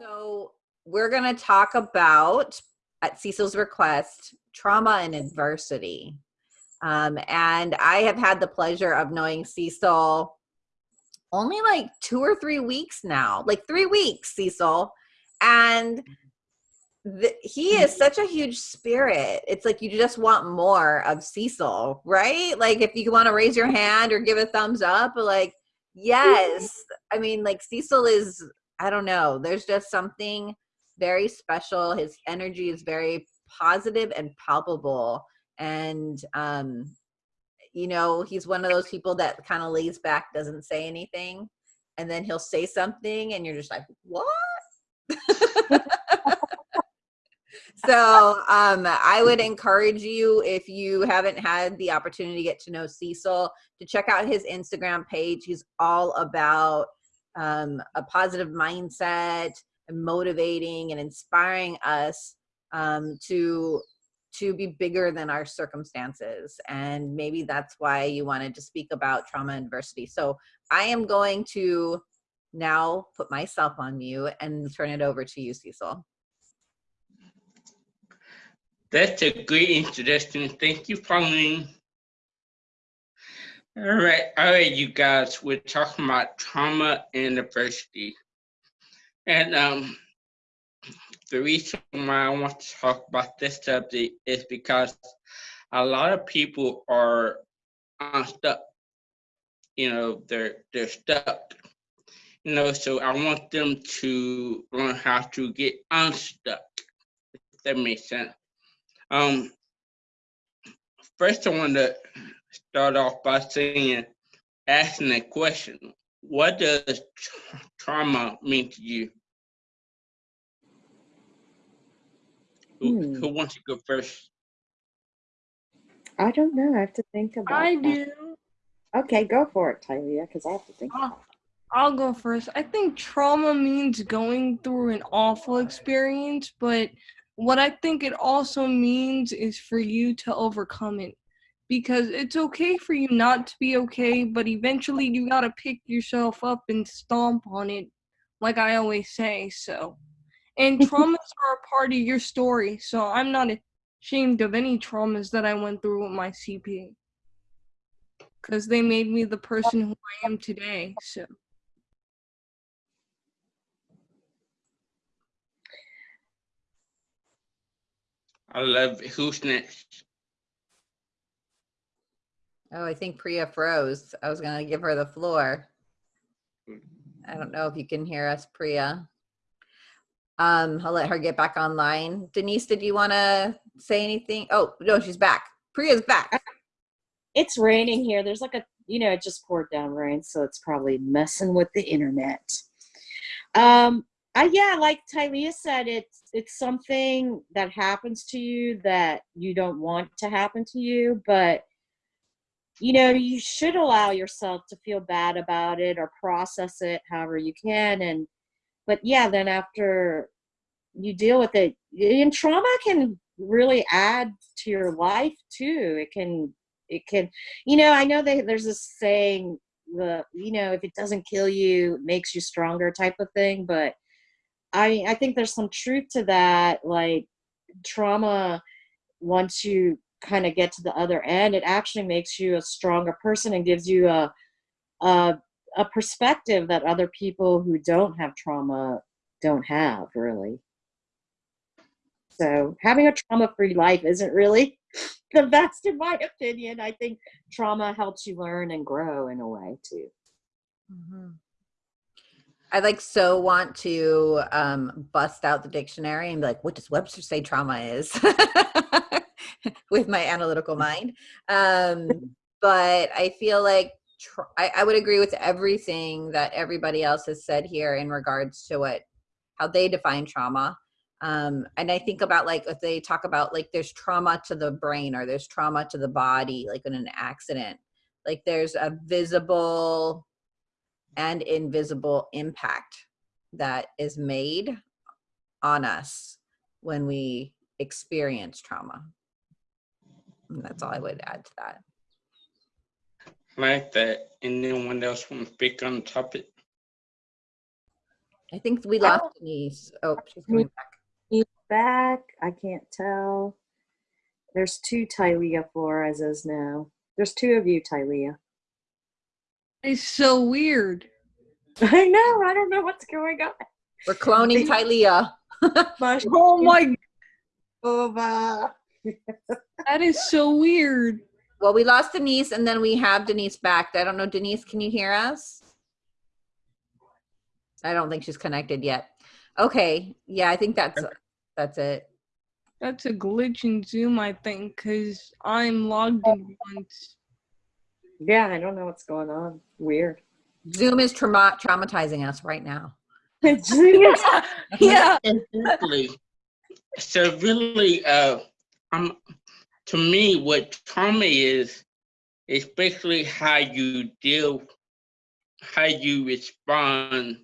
So we're going to talk about, at Cecil's request, trauma and adversity. Um, and I have had the pleasure of knowing Cecil only like two or three weeks now, like three weeks, Cecil. And the, he is such a huge spirit. It's like you just want more of Cecil, right? Like if you want to raise your hand or give a thumbs up, like, yes. I mean, like Cecil is, I don't know, there's just something very special. His energy is very positive and palpable. And um, you know, he's one of those people that kind of lays back, doesn't say anything, and then he'll say something, and you're just like, what? so um, I would encourage you, if you haven't had the opportunity to get to know Cecil, to check out his Instagram page. He's all about um, a positive mindset, and motivating and inspiring us um, to to be bigger than our circumstances. And maybe that's why you wanted to speak about trauma and adversity. So I am going to now put myself on mute and turn it over to you, Cecil. That's a great introduction. Thank you, Pauline. All right, all right, you guys, we're talking about trauma and adversity. And um, the reason why I want to talk about this subject is because a lot of people are unstuck. You know, they're they're stuck. You know, so I want them to learn how to get unstuck. If that makes sense. Um, first, I want to start off by saying, asking a question: What does tra trauma mean to you? Who, Hmm. who wants to go first? I don't know. I have to think about I that. do. Okay, go for it, Tylia, because I have to think. I'll, I'll go first. I think trauma means going through an awful experience, but what I think it also means is for you to overcome it. Because it's okay for you not to be okay, but eventually you gotta pick yourself up and stomp on it, like I always say. So, and traumas are a part of your story, so I'm not ashamed of any traumas that I went through with my CP because they made me the person who I am today. So I love it. Who's next? Oh, I think Priya froze. I was gonna give her the floor. I don't know if you can hear us, Priya. Um, I'll let her get back online. Denise, did you wanna say anything? Oh, no, she's back. Priya's back. It's raining here. There's like a, you know, it just poured down rain, so it's probably messing with the internet. Um, I, yeah, like Tylia said, it's it's something that happens to you that you don't want to happen to you, but you know, you should allow yourself to feel bad about it or process it however you can. And but yeah, then after you deal with it, and trauma can really add to your life too. It can it can you know i know that there's this saying the you know if it doesn't kill you it makes you stronger type of thing but i i think there's some truth to that like trauma once you kind of get to the other end it actually makes you a stronger person and gives you a a, a perspective that other people who don't have trauma don't have really so having a trauma free life isn't really the best in my opinion. I think trauma helps you learn and grow in a way too. Mhm. I like so want to um, bust out the dictionary and be like, what does Webster say trauma is? With my analytical mind. Um, but I feel like I, I would agree with everything that everybody else has said here in regards to what how they define trauma. Um, and I think about like if they talk about like there's trauma to the brain or there's trauma to the body, like in an accident. Like there's a visible and invisible impact that is made on us when we experience trauma. And that's all I would add to that. Like that. Anyone else want to speak on the topic? I think we lost Denise. Oh, she's coming back. He's back. I can't tell. There's two Tylea Floreses now. There's two of you, Tylea. It's so weird. I know. I don't know what's going on. We're cloning Tylea. Mush Oh my, over. that is so weird. Well, we lost Denise and then we have Denise back. I don't know, Denise, can you hear us? I don't think she's connected yet. Okay, yeah, I think that's that's it. That's a glitch in Zoom, I think, because I'm logged in once. Yeah, I don't know what's going on. Weird. Zoom is trauma traumatizing us right now. yeah. Exactly. So really, uh, um, to me, what trauma is, is basically how you deal, how you respond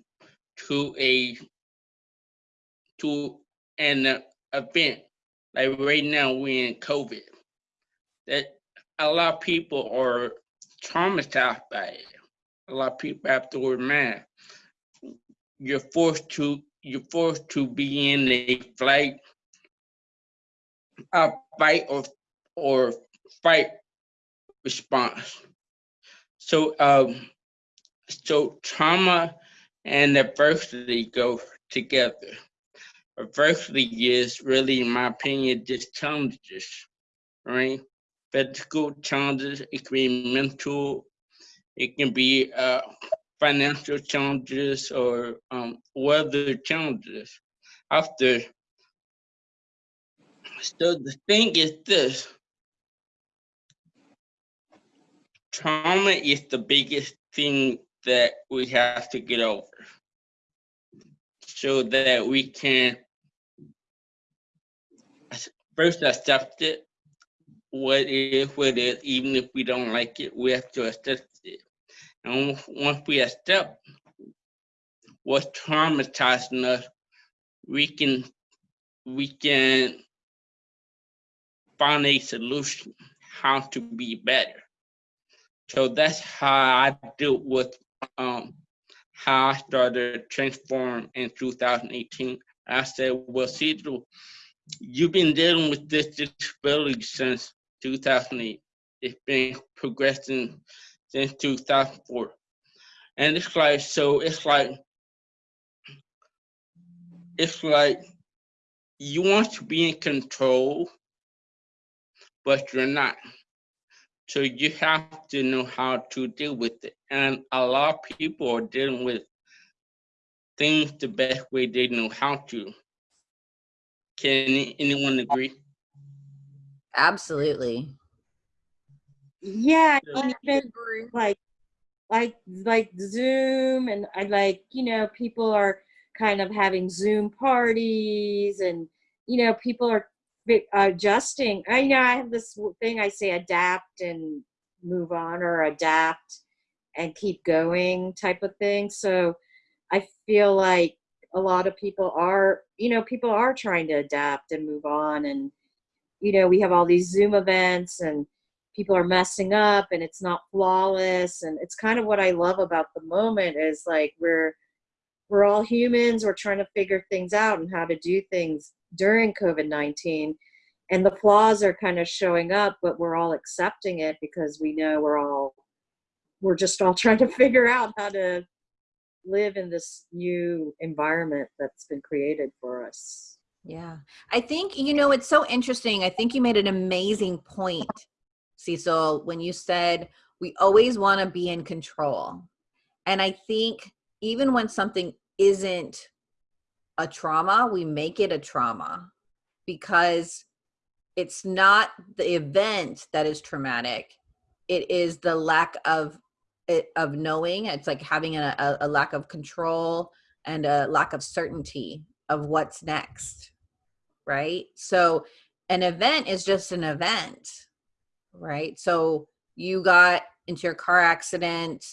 to a, to an uh, event. Like right now, we're in COVID. That a lot of people are traumatized by it. A lot of people have to wear masks. You're forced to, you're forced to be in a flight a fight or or fight response. So um so trauma and adversity go together. Adversity is really, in my opinion, just challenges, right? Physical challenges, it can be mental, it can be uh, financial challenges or um, weather challenges. After so the thing is this. Trauma is the biggest thing that we have to get over. So that we can first accept it, what is what is, even if we don't like it, we have to accept it. And once we accept what's traumatizing us, we can we can find a solution how to be better. So that's how I dealt with um, how I started transform in 2018. I said, well, Cecil, you've been dealing with this disability since 2008. It's been progressing since 2004. And it's like, so it's like, it's like you want to be in control but you're not. So you have to know how to deal with it. And a lot of people are dealing with things the best way they know how to. Can anyone agree? Absolutely. Yeah, Yeah. and even like like like Zoom and I like, you know, people are kind of having Zoom parties and you know, people are adjusting. I know I have this thing I say adapt and move on or adapt and keep going type of thing. So I feel like a lot of people are, you know, people are trying to adapt and move on and you know, we have all these Zoom events and people are messing up and it's not flawless. And it's kind of what I love about the moment is like we're we're all humans. We're trying to figure things out and how to do things during COVID-19 and the flaws are kind of showing up but we're all accepting it because we know we're all we're just all trying to figure out how to live in this new environment that's been created for us. Yeah. I think, you know, it's so interesting. I think you made an amazing point, Cecil, when you said we always want to be in control. And I think even when something isn't a trauma, we make it a trauma because it's not the event that is traumatic. It is the lack of it, of knowing. It's like having a, a, a lack of control and a lack of certainty of what's next right? So an event is just an event, right? So you got into your car accident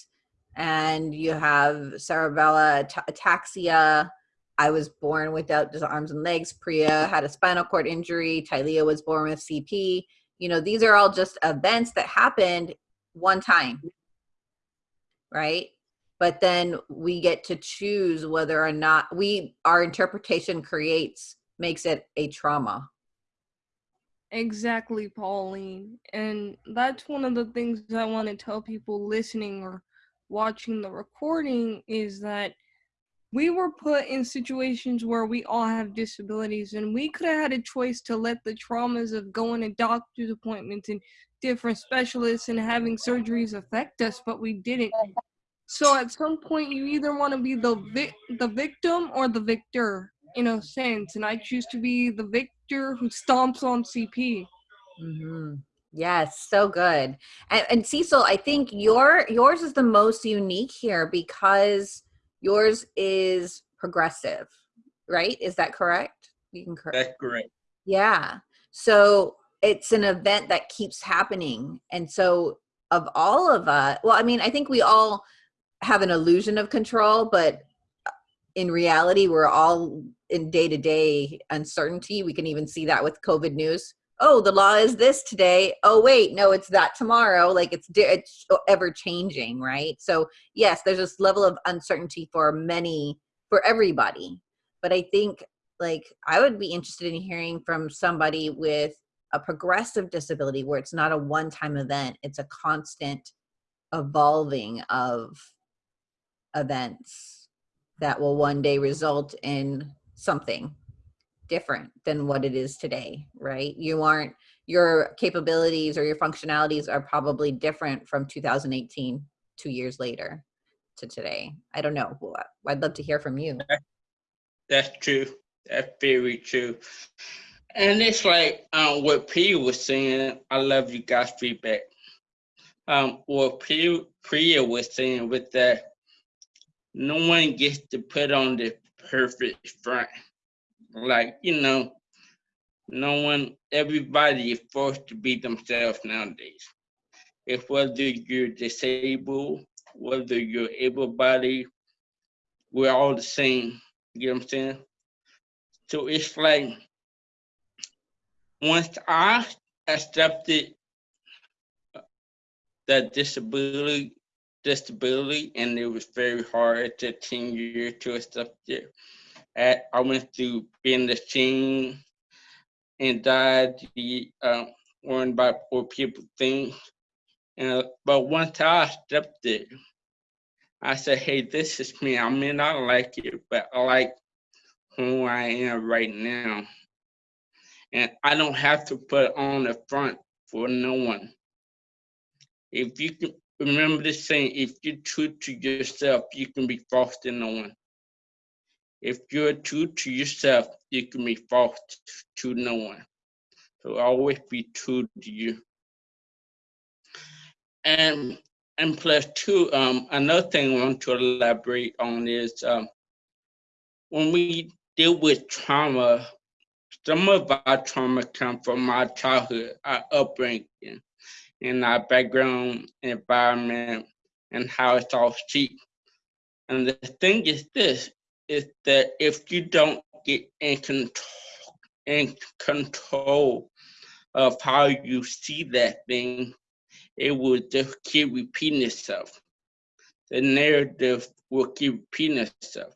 and you have cerebellar ataxia. I was born without arms and legs. Priya had a spinal cord injury. Tylea was born with CP. You know, these are all just events that happened one time, right? but then we get to choose whether or not we our interpretation creates makes it a trauma. Exactly, Pauline. And that's one of the things I want to tell people listening or watching the recording is that we were put in situations where we all have disabilities and we could have had a choice to let the traumas of going to doctor's appointments and different specialists and having surgeries affect us, but we didn't. So at some point you either want to be the vic- the victim or the victor in a sense, and I choose to be the victor who stomps on CP. hmm Yes, so good. And, and Cecil, I think your yours is the most unique here because yours is progressive, right? Is that correct? You can correct. That's correct. Yeah. So it's an event that keeps happening. And so, of all of us, well, I mean, I think we all have an illusion of control, but in reality, we're all in day to day uncertainty. We can even see that with COVID news. Oh, the law is this today. Oh, wait, no, it's that tomorrow. Like it's, it's ever changing, right? So, yes, there's this level of uncertainty for many, for everybody. But I think like I would be interested in hearing from somebody with a progressive disability where it's not a one time event, it's a constant evolving of events that will one day result in something different than what it is today, right? You aren't, your capabilities or your functionalities are probably different from 2018, two years later to today. I don't know. I'd love to hear from you. That's true. That's very true. And it's like um, what Priya was saying. I love you guys' feedback. Um, what Priya, Priya was saying with that, no one gets to put on the perfect front. Like, you know, no one, everybody is forced to be themselves nowadays. If whether you're disabled, whether you're able bodied, we're all the same. You know what I'm saying? So it's like once I accepted that disability, disability, and it was very hard to 10 years to accept it. I went through being the shame, anxiety, um, worrying about what people think. And, but once I stepped accepted, I said, hey, this is me. I may not like it, but I like who I am right now. And I don't have to put on the front for no one. If you can remember this saying, if you're true to yourself, you can be false to no one. If you're true to yourself, you can be false to no one. So always be true to you. And and plus two, um, another thing I want to elaborate on is um, when we deal with trauma, some of our trauma come from our childhood, our upbringing, and our background, environment, and how it's all shaped. And the thing is this, is that if you don't get in control, in control of how you see that thing, it will just keep repeating itself. The narrative will keep repeating itself.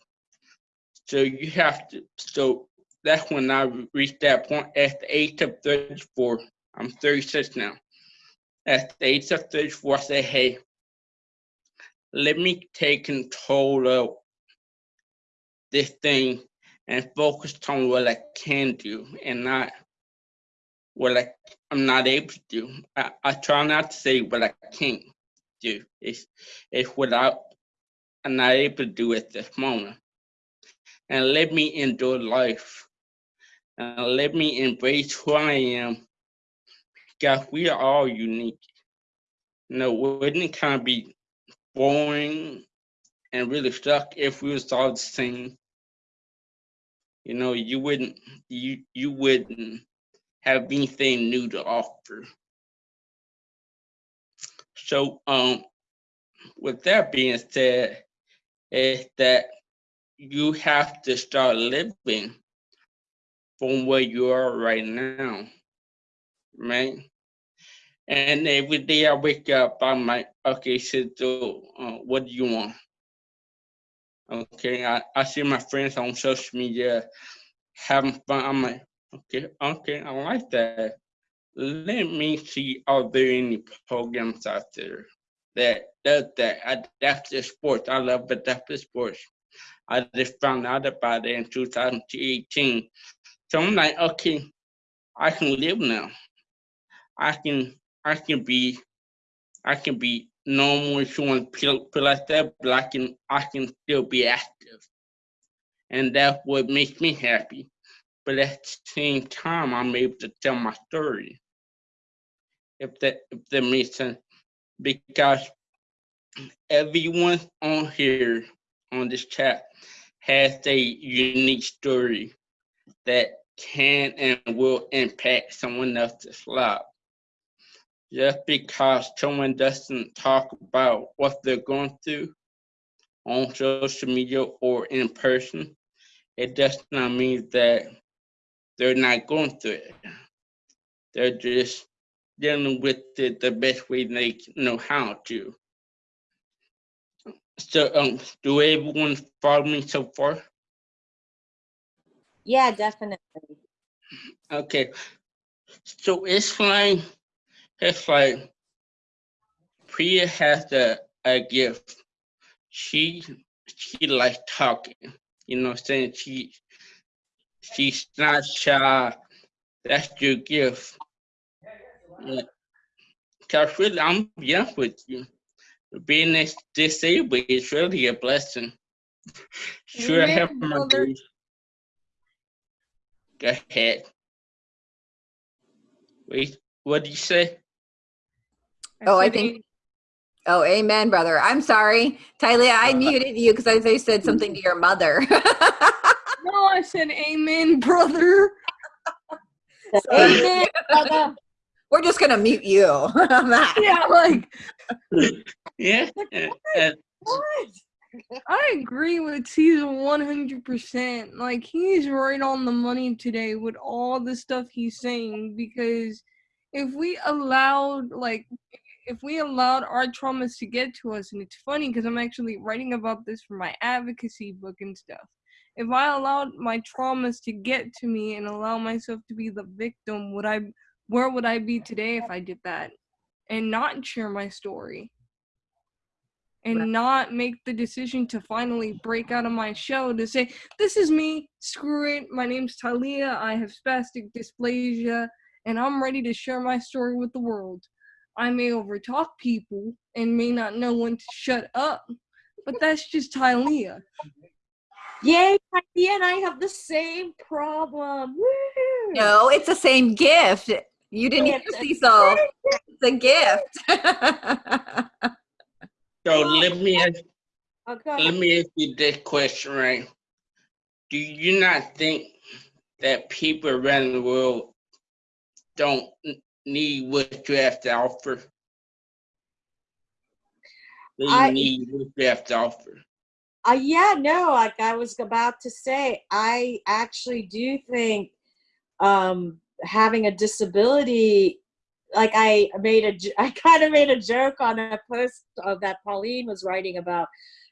So you have to, so that's when I reached that point at the age of 34. I'm 36 now. Of 34, I said, hey, let me take control of this thing and focus on what I can do and not what I, I'm not able to do. I, I try not to say what I can't do. It's, it's what I'm not able to do at this moment and let me enjoy life and let me embrace who I am. Because we are all unique. You know, wouldn't it kind of be boring and really stuck if we was all the same? You know, you wouldn't you you wouldn't have anything new to offer. So um with that being said, is that you have to start living from where you are right now, right? And every day I wake up, I'm like, okay, so uh, what do you want? Okay, I, I see my friends on social media having fun. I'm like, okay, okay, I like that. Let me see, are there any programs out there that does that? Adaptive sports. I love adaptive sports. I just found out about it in 2018. So I'm like, okay, I can live now. I can I can be I can be normal if you want to feel, feel like that, but I can I can still be active. And that's what makes me happy. But at the same time I'm able to tell my story. If that if that makes sense. Because everyone on here on this chat has a unique story that can and will impact someone else's life. Just because someone doesn't talk about what they're going through on social media or in person, it does not mean that they're not going through it. They're just dealing with it the best way they know how to. So, um, do everyone follow me so far? Yeah, definitely. Okay, so it's like, it's like Priya has a, a gift. She, she likes talking, you know what I'm saying? She, she's not shy. That's your gift. Yeah. Cause really, I'm young with you. Being disabled is really a blessing. Sure, I have my days. Go ahead. Wait, what did you say? Oh, I said think- Oh, amen, brother. I'm sorry. Talia, I Uh, muted you because I they said something to your mother. No, I said amen, brother. Amen, brother. We're just gonna mute you. on that. Yeah, like Yeah, and, and What? I agree with Cecil 100%. Like, he's right on the money today with all the stuff he's saying because if we allowed, like, if we allowed our traumas to get to us, and it's funny because I'm actually writing about this for my advocacy book and stuff. If I allowed my traumas to get to me and allow myself to be the victim, would I, where would I be today if I did that? And not share my story? and Right. not make the decision to finally break out of my shell to say, This is me, screw it, my name's Talia, I have spastic diplegia, and I'm ready to share my story with the world. I may overtalk people and may not know when to shut up, but that's just Talia. Yay, Heidi and I have the same problem. Woo! No, it's the same gift. You didn't hear It's a Cecil. It's a gift. so let me ask, Oh, go let me ask you this question, right? Do you not think that people around the world don't n- need what you have to offer? They I- need what you have to offer. Uh, yeah, no, like I was about to say, I actually do think um, having a disability, like I made a, I kind of made a joke on a post of that Pauline was writing about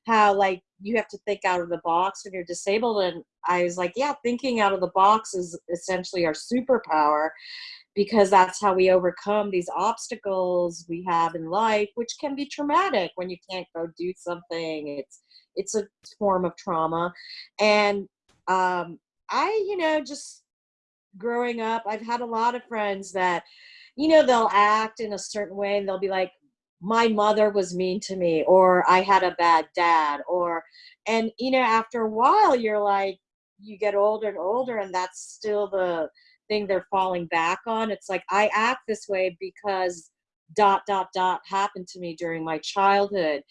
how like you have to think out of the box when you're disabled, and I was like, yeah, thinking out of the box is essentially our superpower because that's how we overcome these obstacles we have in life, which can be traumatic when you can't go do something. It's it's a form of trauma and um i you know just growing up i've had a lot of friends that you know they'll act in a certain way and they'll be like my mother was mean to me or i had a bad dad or and you know after a while you're like you get older and older and that's still the thing they're falling back on. It's like i act this way because dot dot dot happened to me during my childhood.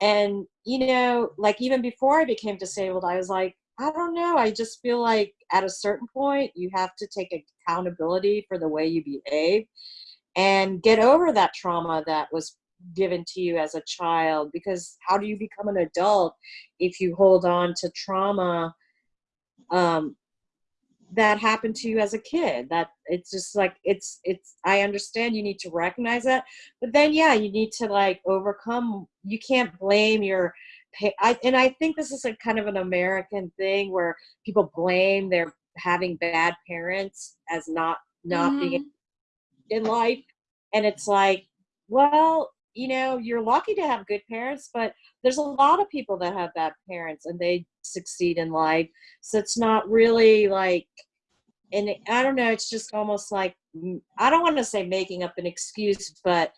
And you know like even before i became disabled i was like i don't know i just feel like at a certain point you have to take accountability for the way you behave and get over that trauma that was given to you as a child because how do you become an adult if you hold on to trauma um, that happened to you as a kid that it's just like it's it's i understand you need to recognize that but then yeah you need to like overcome you can't blame your I, and I think this is a kind of an American thing where people blame their having bad parents as not not being Mhm. In life and it's like well you know you're lucky to have good parents but there's a lot of people that have bad parents and they succeed in life. So it's not really like and i don't know it's just almost like i don't want to say making up an excuse but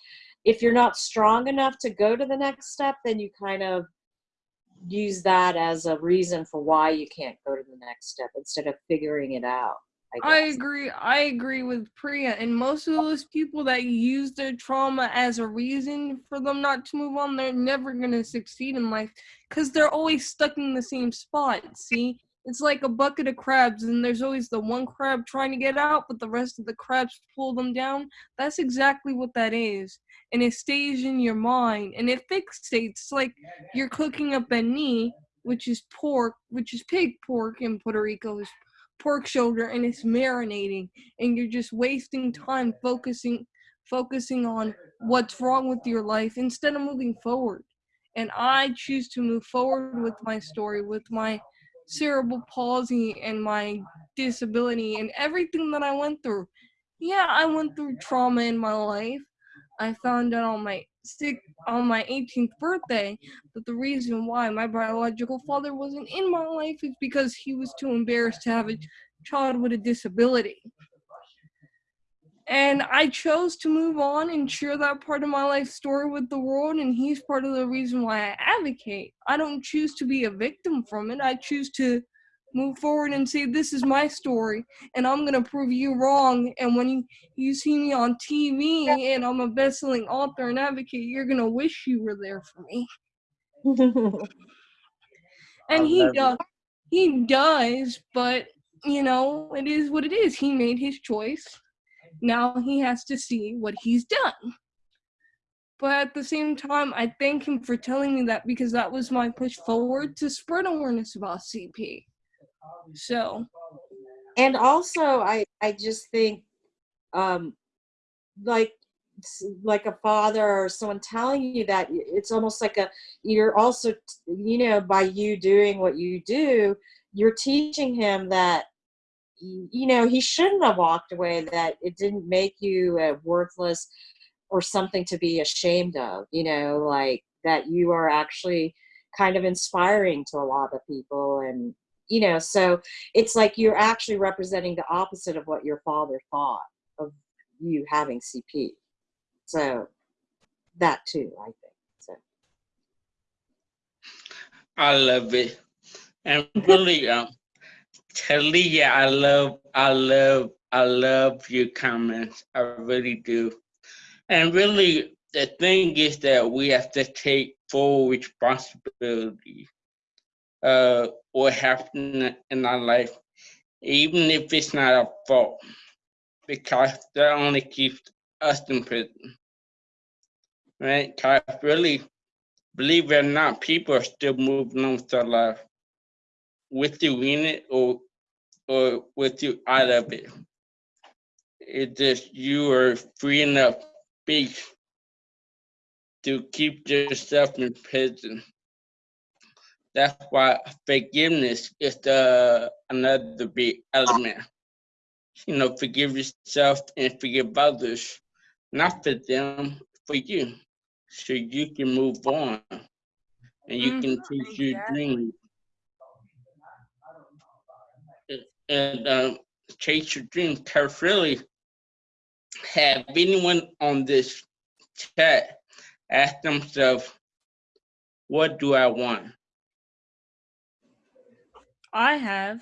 if you're not strong enough to go to the next step then you kind of use that as a reason for why you can't go to the next step instead of figuring it out i, I agree. I agree with Priya. And most of those people that use their trauma as a reason for them not to move on, they're never going to succeed in life because they're always stuck in the same spot. See? It's like a bucket of crabs, and there's always the one crab trying to get out, but the rest of the crabs pull them down. That's exactly what that is. And it stays in your mind and it fixates. Like you're cooking up a knee, which is pork, which is pig pork in Puerto Rico, is pork shoulder and it's marinating and you're just wasting time focusing focusing on what's wrong with your life instead of moving forward. And i choose to move forward with my story with my cerebral palsy and my disability and everything that i went through. Yeah i went through trauma in my life i found out on my on my 18th birthday that the reason why my biological father wasn't in my life is because he was too embarrassed to have a child with a disability. And I chose to move on and share that part of my life story with the world, and he's part of the reason why I advocate. I don't choose to be a victim from it. I choose to move forward and say, This is my story, and I'm going to prove you wrong. And when you, you see me on TV and I'm a best selling author and advocate, you're going to wish you were there for me. and he it. does he does but you know it is what it is he made his choice now he has to see what he's done but at the same time i thank him for telling me that because that was my push forward to spread awareness about cp so and also i i just think um like like a father or someone telling you that it's almost like a you're also you know by you doing what you do you're teaching him that you know he shouldn't have walked away that it didn't make you uh, worthless or something to be ashamed of you know like that you are actually kind of inspiring to a lot of people and you know so it's like you're actually representing the opposite of what your father thought of you having cp so that too i think so I love it. And really, um, Talia, I love, I love, I love your comments. I really do. And really, the thing is that we have to take full responsibility. Uh, what happened in our life, even if it's not our fault, because that only keeps us in prison. Right? Because really, believe it or not, people are still moving on to life with you in it or or with you out of it. It's just you are free enough to keep yourself in prison. That's why forgiveness is the another big element. You know, forgive yourself and forgive others, not for them, for you, so you can move on and you can Mhm, chase your exactly. dreams. And um, chase your dreams. Cause really, have anyone on this chat ask themselves, "What do I want?" I have.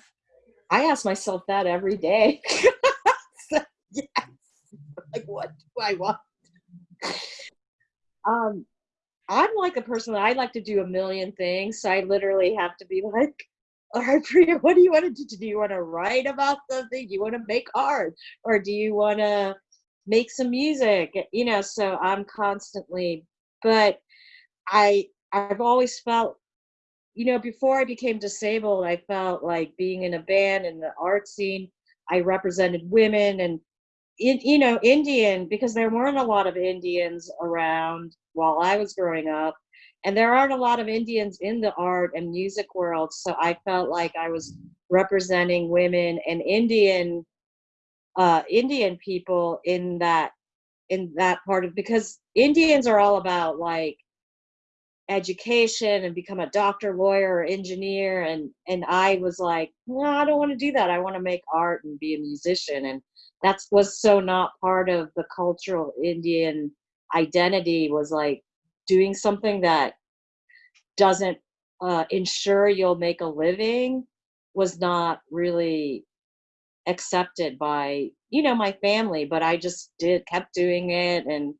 I ask myself that every day. So, yes. Like what do i want? Um i'm like a person that i like to do a million things so i literally have to be like all right priya what do you want to do? Do you want to write about something do you want to make art? Or do you want to make some music? You know so i'm constantly but i i've always felt you know before i became disabled i felt like being in a band in the art scene i represented women and in, you know indian because there weren't a lot of indians around while i was growing up. And there aren't a lot of Indians in the art and music world, so I felt like I was representing women and Indian uh, Indian people in that in that part of because Indians are all about like education and become a doctor, lawyer, or engineer, and and I was like, no, I don't want to do that. I want to make art and be a musician, and that's was so not part of the cultural Indian identity. Was like doing something that doesn't uh, ensure you'll make a living was not really accepted by you know my family but i just did kept doing it and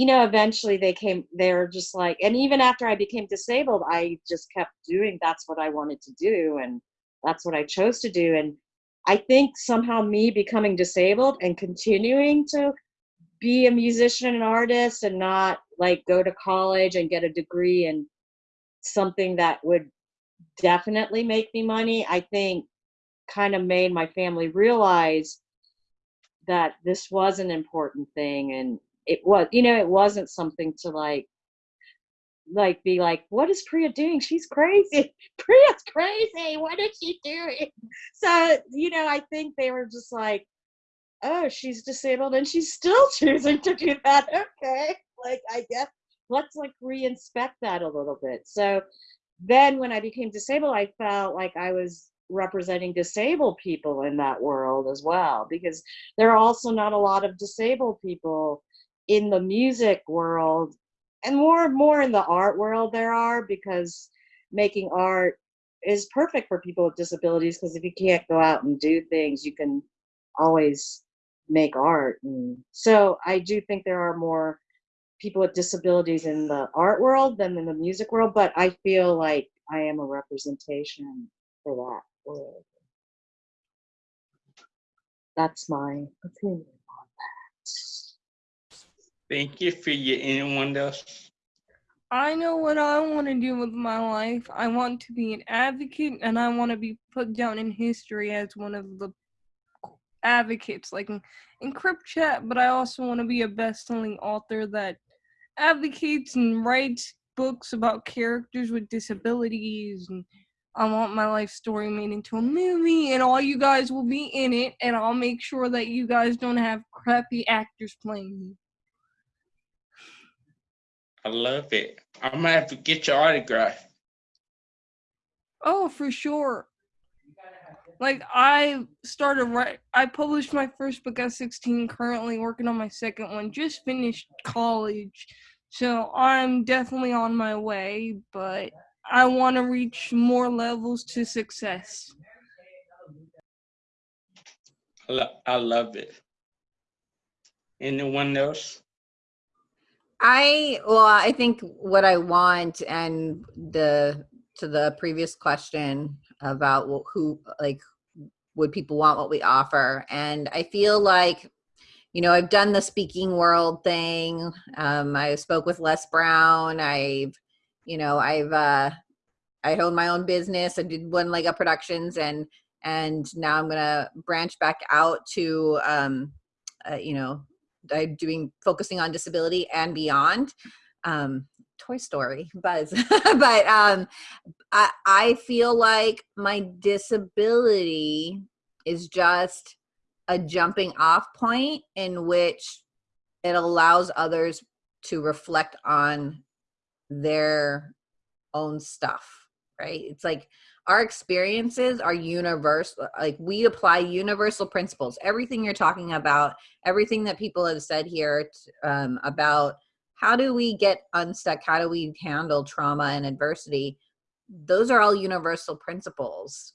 you know eventually they came they're just like and even after i became disabled i just kept doing that's what i wanted to do and that's what i chose to do. And i think somehow me becoming disabled and continuing to be a musician and artist and not like go to college and get a degree in something that would definitely make me money i think kind of made my family realize that this was an important thing and it was you know it wasn't something to like like be like what is priya doing? She's crazy. Priya's crazy. What is she doing? So you know i think they were just like oh she's disabled and she's still choosing to do that. Okay. Like i guess let's like re-inspect that a little bit. So then when i became disabled i felt like i was representing disabled people in that world as well because there are also not a lot of disabled people in the music world and more and more in the art world there are because making art is perfect for people with disabilities because if you can't go out and do things you can always make art and so i do think there are more people with disabilities in the art world than in the music world but i feel like i am a representation for that world. That's my opinion on that. Thank you for your anyone else. I know what I want to do with my life. I want to be an advocate and I want to be put down in history as one of the advocates, like in, in Crip Camp, but I also want to be a best selling author that advocates and writes books about characters with disabilities and I want my life story made into a movie, and all you guys will be in it, and I'll make sure that you guys don't have crappy actors playing me. I love it. I'm gonna have to get your autograph. Oh, for sure. Like I started right I published my first book at 16, currently working on my second one, just finished college. So I'm definitely on my way, but I want to reach more levels to success. I, lo- I love it. Anyone else? I well, I think what I want and the to the previous question about who like would people want what we offer, and I feel like you know I've done the speaking world thing. Um, I spoke with Les Brown. I've you know I've uh, I own my own business. I did one leg up productions and and now I'm gonna branch back out to um, uh, you know I'm doing focusing on disability and beyond. Um, Toy Story buzz, but um, I, I feel like my disability is just a jumping off point in which it allows others to reflect on their own stuff right it's like our experiences are universal like we apply universal principles. Everything you're talking about everything that people have said here um, about how do we get unstuck how do we handle trauma and adversity those are all universal principles.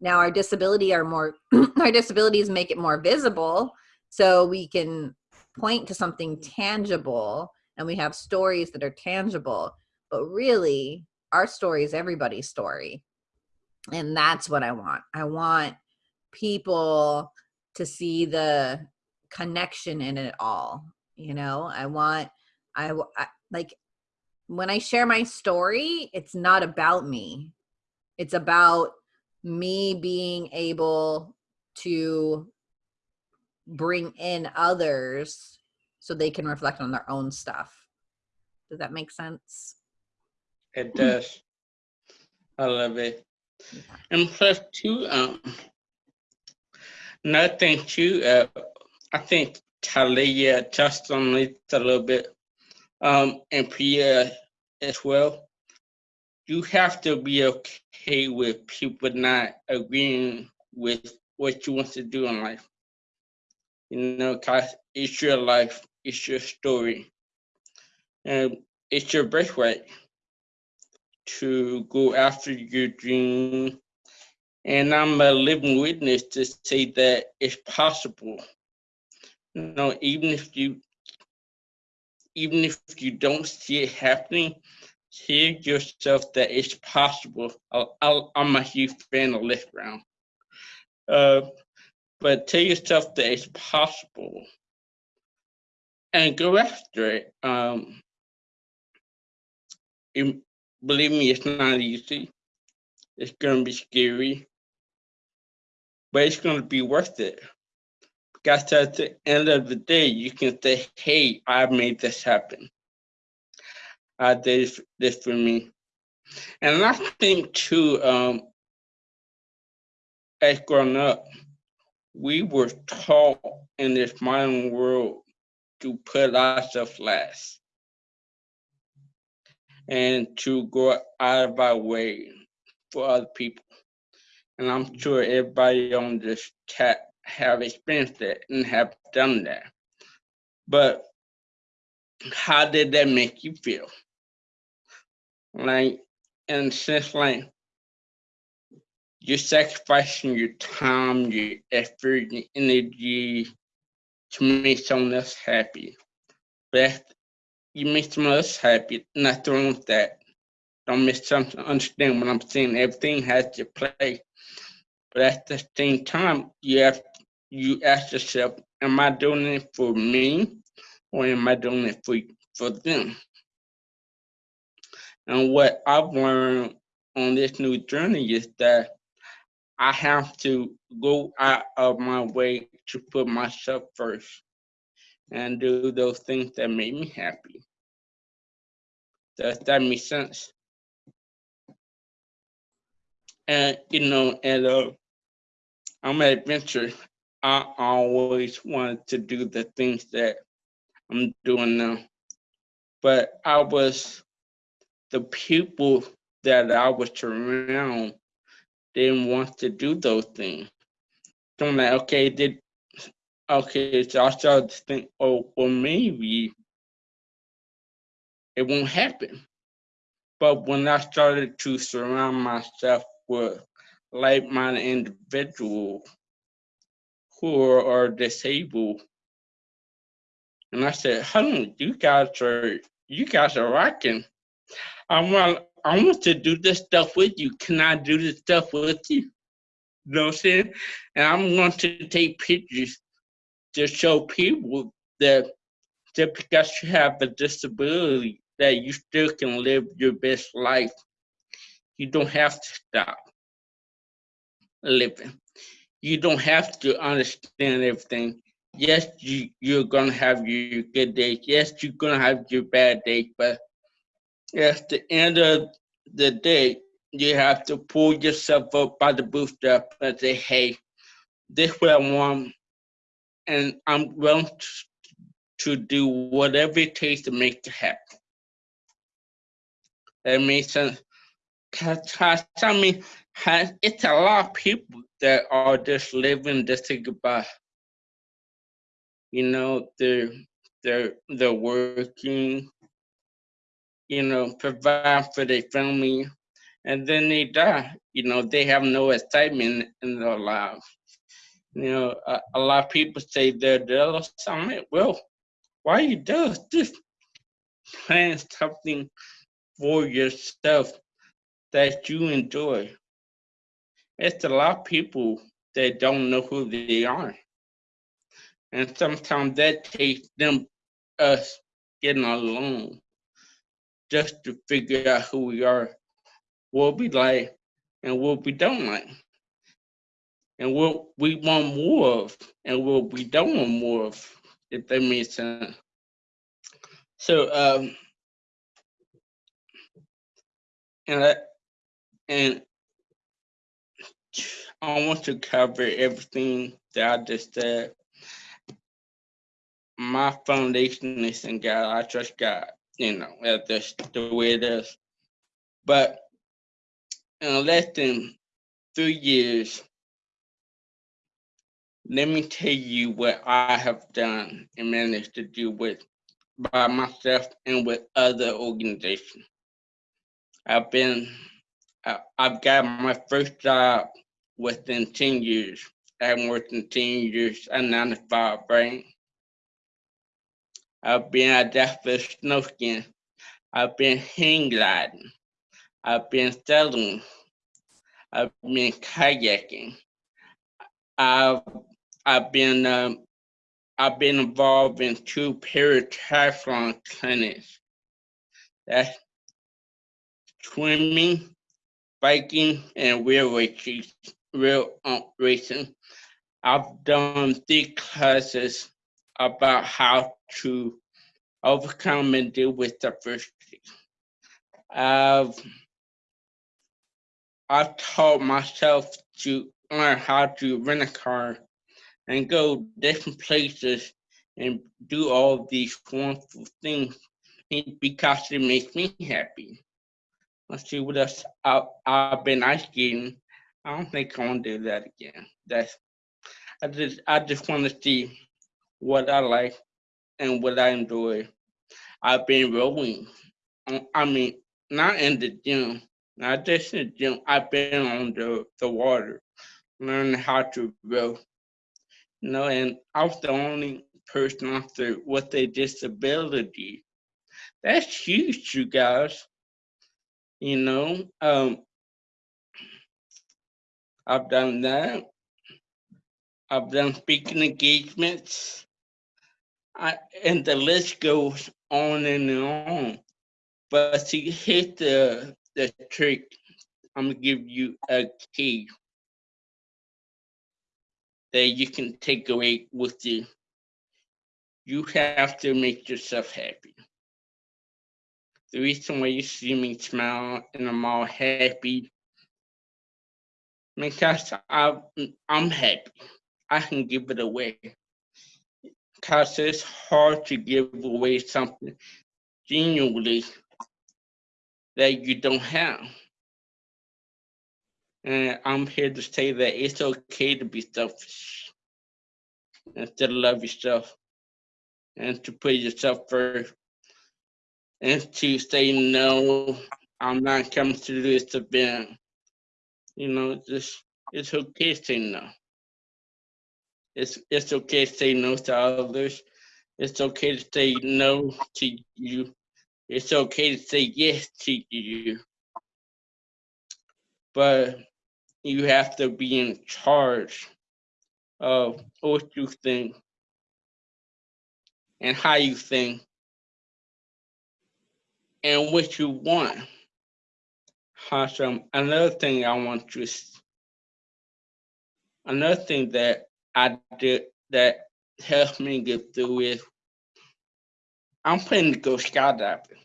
Now our disability are more our disabilities make it more visible so we can point to something tangible and we have stories that are tangible. But really our story is everybody's story and that's what i want. I want people to see the connection in it all you know? I want i, I like when i share my story it's not about me. It's about me being able to bring in others so they can reflect on their own stuff. Does that make sense? It does. I love it. And plus too, um, another thing too, uh, I think Talia touched on a little bit, um, and Priya as well. You have to be okay with people not agreeing with what you want to do in life. You know, cause it's your life, it's your story, and it's your birthright to go after your dream. And I'm a living witness to say that it's possible. You know, even if you even if you don't see it happening, hear yourself that it's possible. I'll, I'm a huge fan of Les Brown. Uh, but tell yourself that it's possible and go after it. Um, it- believe me, it's not easy. It's gonna be scary, but it's gonna be worth it. Because at the end of the day, you can say, "Hey, I made this happen. I did this for me," and I think too. Um, as growing up, we were taught in this modern world to put ourselves last and to go out of our way for other people. And I'm sure everybody on this chat have experienced that and have done that. But how did that make you feel? Like, and since like you're sacrificing your time, your effort, your energy to make someone else happy. If you make someone else happy, nothing wrong with that. Don't misunderstand what I'm saying. Everything has to play. But at the same time, you have you ask yourself, am I doing it for me or am I doing it for for them? And what I've learned on this new journey is that I have to go out of my way to put myself first and do those things that make me happy. Does that make sense? And you know, and uh, I'm an adventure. I always wanted to do the things that I'm doing now, but I was the people that I was around didn't want to do those things. So I'm like, okay, did okay, so I started to think, oh, well, maybe it won't happen. But when I started to surround myself with like-minded individuals who are, disabled, and I said, "Honey, you guys are you guys are rocking. I want I want to do this stuff with you. Can I do this stuff with you? You know what I'm saying? And I'm going to take pictures to show people that just because you have a disability, that you still can live your best life. You don't have to stop living. You don't have to understand everything. Yes, you, you're gonna have your good days. Yes, you're gonna have your bad days, but at the end of the day, you have to pull yourself up by the bootstrap and say, hey, this is what I want, and I'm willing to, do whatever it takes to make it happen. That makes sense. Cause, I mean, it's a lot of people that are just living just to by. You know, they're they're they're working, you know, provide for their family, and then they die. You know, they have no excitement in their lives. You know, a, a lot of people say they're jealous. I'm like, well, why you jealous? Just plan something for yourself that you enjoy. It's a lot of people that don't know who they are. And sometimes that takes them, us getting alone just to figure out who we are, what we like, and what we don't like. And what we want more of, and what we don't want more of, if that makes sense. So, um, and I, and I want to cover everything that I just said. My foundation is in God. I trust God. You know, that's the way it is. But in less than three years, let me tell you what I have done and managed to do with by myself and with other organizations. I've been, I've got my first job within 10 years. I haven't worked in 10 years, to five, right? I've been at snow skiing. I've been hang gliding. I've been sailing. I've been kayaking. I've I've been um, I've been involved in two paratriathlon clinics. That's swimming, biking, and wheel racing. Real um, racing. I've done three classes about how to overcome and deal with adversity. I've I've taught myself to learn how to rent a car and go different places and do all these wonderful things because it makes me happy. Let's see what else. I, I've been ice skating. I don't think I want to do that again. That's I just I just want to see what I like and what I enjoy. I've been rowing. Um, I mean, not in the gym, not just in the gym. I've been on the, the water, learning how to row. You know, and I was the only person there with a disability. That's huge, you guys. You know, um, I've done that. I've done speaking engagements. I, and the list goes on and on. But to hit the the trick, I'm gonna give you a key that you can take away with you. You have to make yourself happy. The reason why you see me smile and I'm all happy because I, I'm happy. I can give it away. Because it's hard to give away something genuinely that you don't have. And I'm here to say that it's okay to be selfish and to love yourself and to put yourself first and to say, no, I'm not coming to this event. You know, just it's okay to say no. It's it's okay to say no to others. It's okay to say no to you. It's okay to say yes to you. But you have to be in charge of what you think and how you think and what you want. Awesome. Another thing I want to, another thing that I did that helped me get through is I'm planning to go skydiving.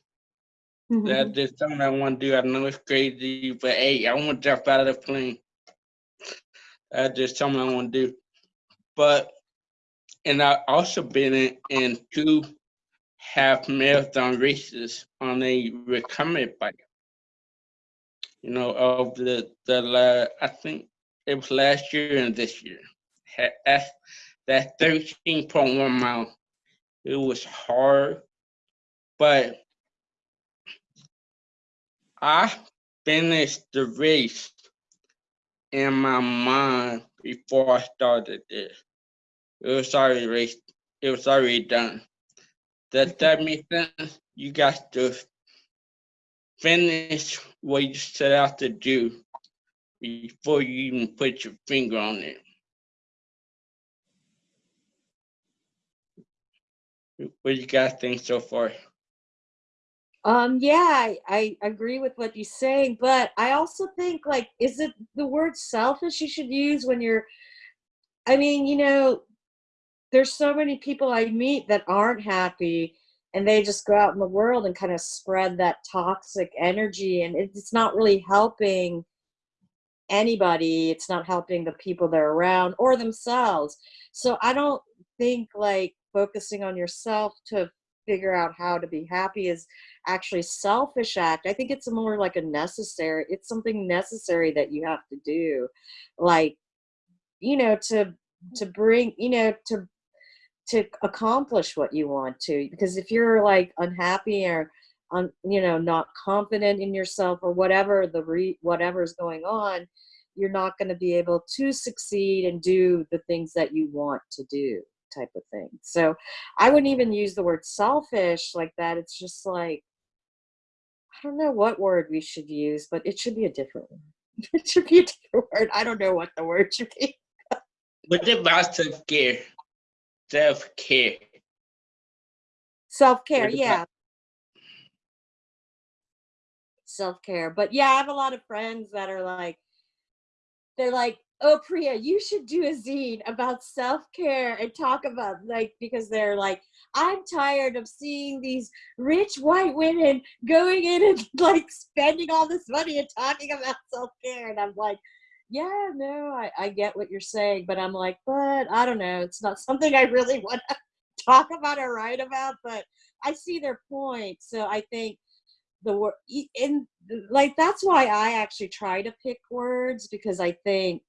Mm-hmm. That's just something I want to do. I know it's crazy, but hey, I want to jump out of the plane. That's just something I want to do. But, and I've also been in, in two half marathon races on a recumbent bike. You know, of the, the, la- I think it was last year and this year. Ha- That's, that's thirteen point one mile. It was hard, but I finished the race in my mind before I started it. It was already it was already done. Does that make sense? You got to finish what you set out to do before you even put your finger on it. What you guys think so far? Um, yeah, I, I agree with what you're saying, but I also think like, is it the word selfish you should use when you're, I mean, you know, there's so many people I meet that aren't happy and they just go out in the world and kind of spread that toxic energy and it's not really helping anybody it's not helping the people they're around or themselves. So i don't think like focusing on yourself to figure out how to be happy is actually selfish act. I think it's more like a necessary it's something necessary that you have to do. Like you know to to bring you know to to accomplish what you want to because if you're like unhappy or un, you know not confident in yourself or whatever the re, whatever's going on you're not going to be able to succeed and do the things that you want to do type of thing. So i wouldn't even use the word selfish like that it's just like i don't know what word we should use but it should be a different one it should be a different word. I don't know what the word should be. What about self-care? Self-care. self-care yeah. self-care. But yeah i have a lot of friends that are like they're like oh priya you should do a zine about self-care and talk about like because they're like i'm tired of seeing these rich white women going in and like spending all this money and talking about self-care. And i'm like yeah no I, I get what you're saying but i'm like but i don't know it's not something i really want to talk about or write about but i see their point. So i think the word in like that's why i actually try to pick words because i think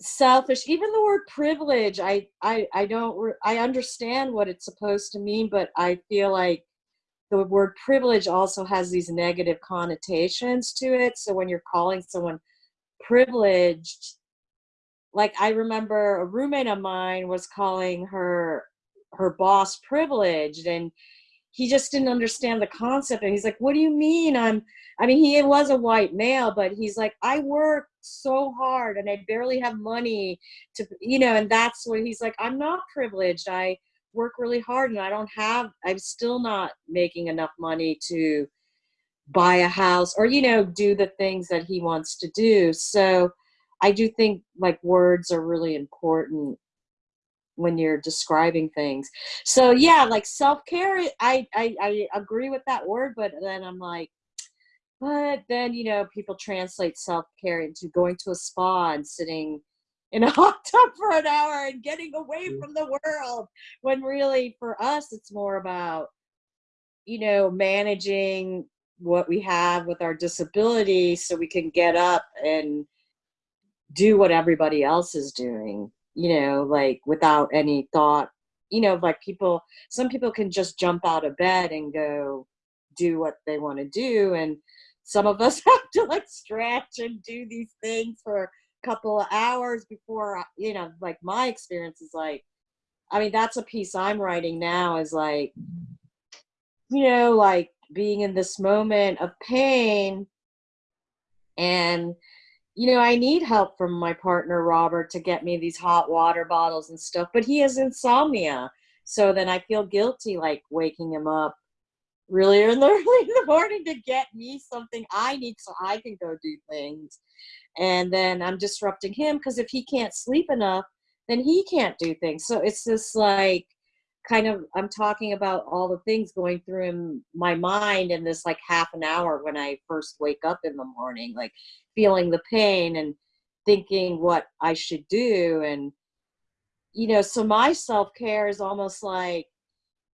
selfish even the word privilege i i i don't i understand what it's supposed to mean but i feel like the word privilege also has these negative connotations to it. So when you're calling someone privileged like i remember a roommate of mine was calling her her boss privileged and he just didn't understand the concept. And he's like what do you mean? I'm i mean he was a white male but he's like i work so hard and i barely have money to you know and that's what he's like i'm not privileged. I work really hard and i don't have i'm still not making enough money to buy a house or you know do the things that he wants to do. So i do think like words are really important when you're describing things. So yeah like self-care I, I i agree with that word but then i'm like but then you know people translate self-care into going to a spa and sitting in a hot tub for an hour and getting away mm. from the world when really for us it's more about you know managing what we have with our disability so we can get up and do what everybody else is doing you know like without any thought you know like people some people can just jump out of bed and go do what they want to do and some of us have to like stretch and do these things for a couple of hours before uh, you know like my experience is like i mean that's a piece i'm writing now is like you know like being in this moment of pain and you know i need help from my partner robert to get me these hot water bottles and stuff but he has insomnia. So then i feel guilty like waking him up really early in the morning to get me something i need so i can go do things. And then i'm disrupting him because if he can't sleep enough then he can't do things. So it's this like kind of i'm talking about all the things going through in my mind in this like half an hour when i first wake up in the morning like feeling the pain and thinking what i should do and you know so my self-care is almost like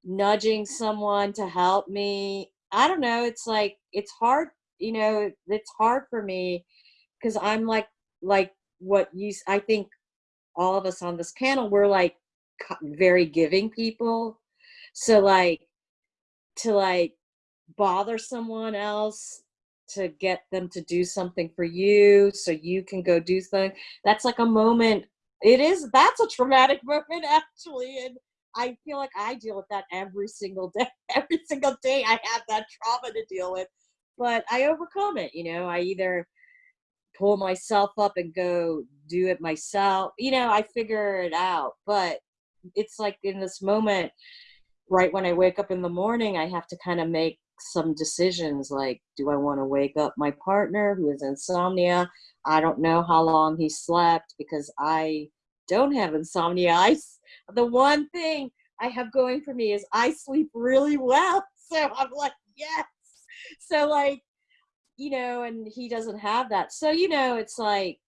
nudging someone to help me. I don't know it's like it's hard you know it's hard for me because i'm like like what you i think all of us on this panel we're like very giving people. So like to like bother someone else to get them to do something for you so you can go do something that's like a moment it is that's a traumatic moment actually and i feel like i deal with that every single day every single day i have that trauma to deal with but i overcome it you know i either pull myself up and go do it myself you know i figure it out but it's like in this moment right when i wake up in the morning i have to kind of make some decisions like do i want to wake up my partner who has insomnia i don't know how long he slept because i don't have insomnia i the one thing I have going for me is I sleep really well. So I'm like, yes. So like, you know, and he doesn't have that. So, you know, it's like,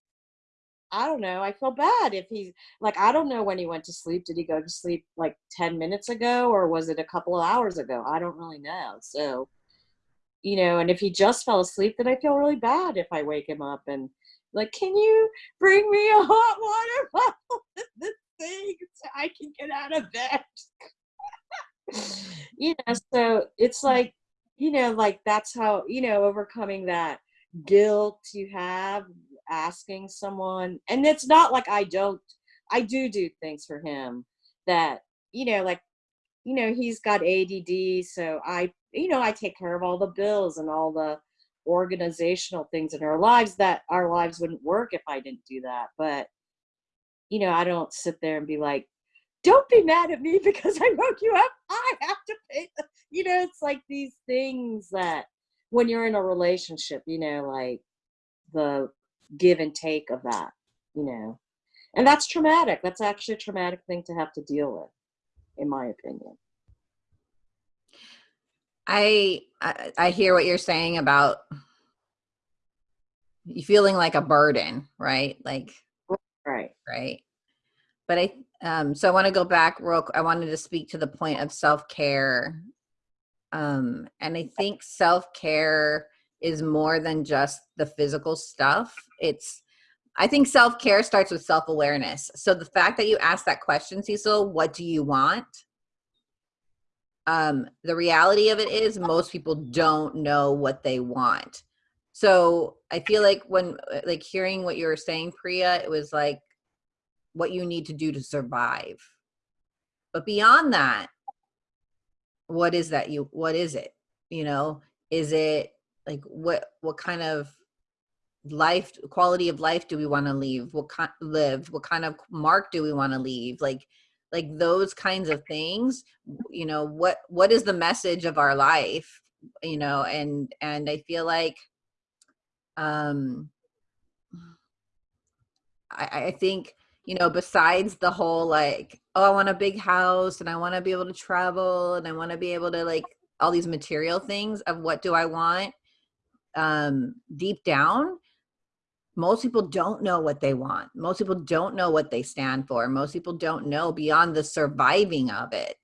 I don't know. I feel bad if he's like, I don't know when he went to sleep. Did he go to sleep like 10 minutes ago or was it a couple of hours ago? I don't really know. So, you know, and if he just fell asleep, then I feel really bad if I wake him up and like, can you bring me a hot water bottle with this thing so I can get out of bed? you know, so it's like, you know, like that's how, you know, overcoming that guilt you have asking someone and it's not like i don't i do do things for him that you know like you know he's got ADD so i you know i take care of all the bills and all the organizational things in our lives that our lives wouldn't work if i didn't do that. But you know i don't sit there and be like don't be mad at me because i woke you up. I have to pay you know it's like these things that when you're in a relationship you know like the give and take of that, you know. And that's traumatic. That's actually a traumatic thing to have to deal with, in my opinion. I, I I hear what you're saying about you feeling like a burden, right? Like Right. right. But I um so I want to go back real I wanted to speak to the point of self-care. Um and I think self-care is more than just the physical stuff. It's I think self-care starts with self-awareness. So the fact that you asked that question, Cecil, what do you want? Um, the reality of it is most people don't know what they want. So I feel like when like hearing what you were saying, Priya, it was like what you need to do to survive. But beyond that, what is that you what is it? You know, is it like what what kind of life quality of life do we want to leave? What kind live? What kind of mark do we want to leave? Like like those kinds of things you know what what is the message of our life you know and and i feel like um i i think you know besides the whole like oh i want a big house and i want to be able to travel and i want to be able to like all these material things of what do i want um deep down most people don't know what they want. Most people don't know what they stand for. Most people don't know beyond the surviving of it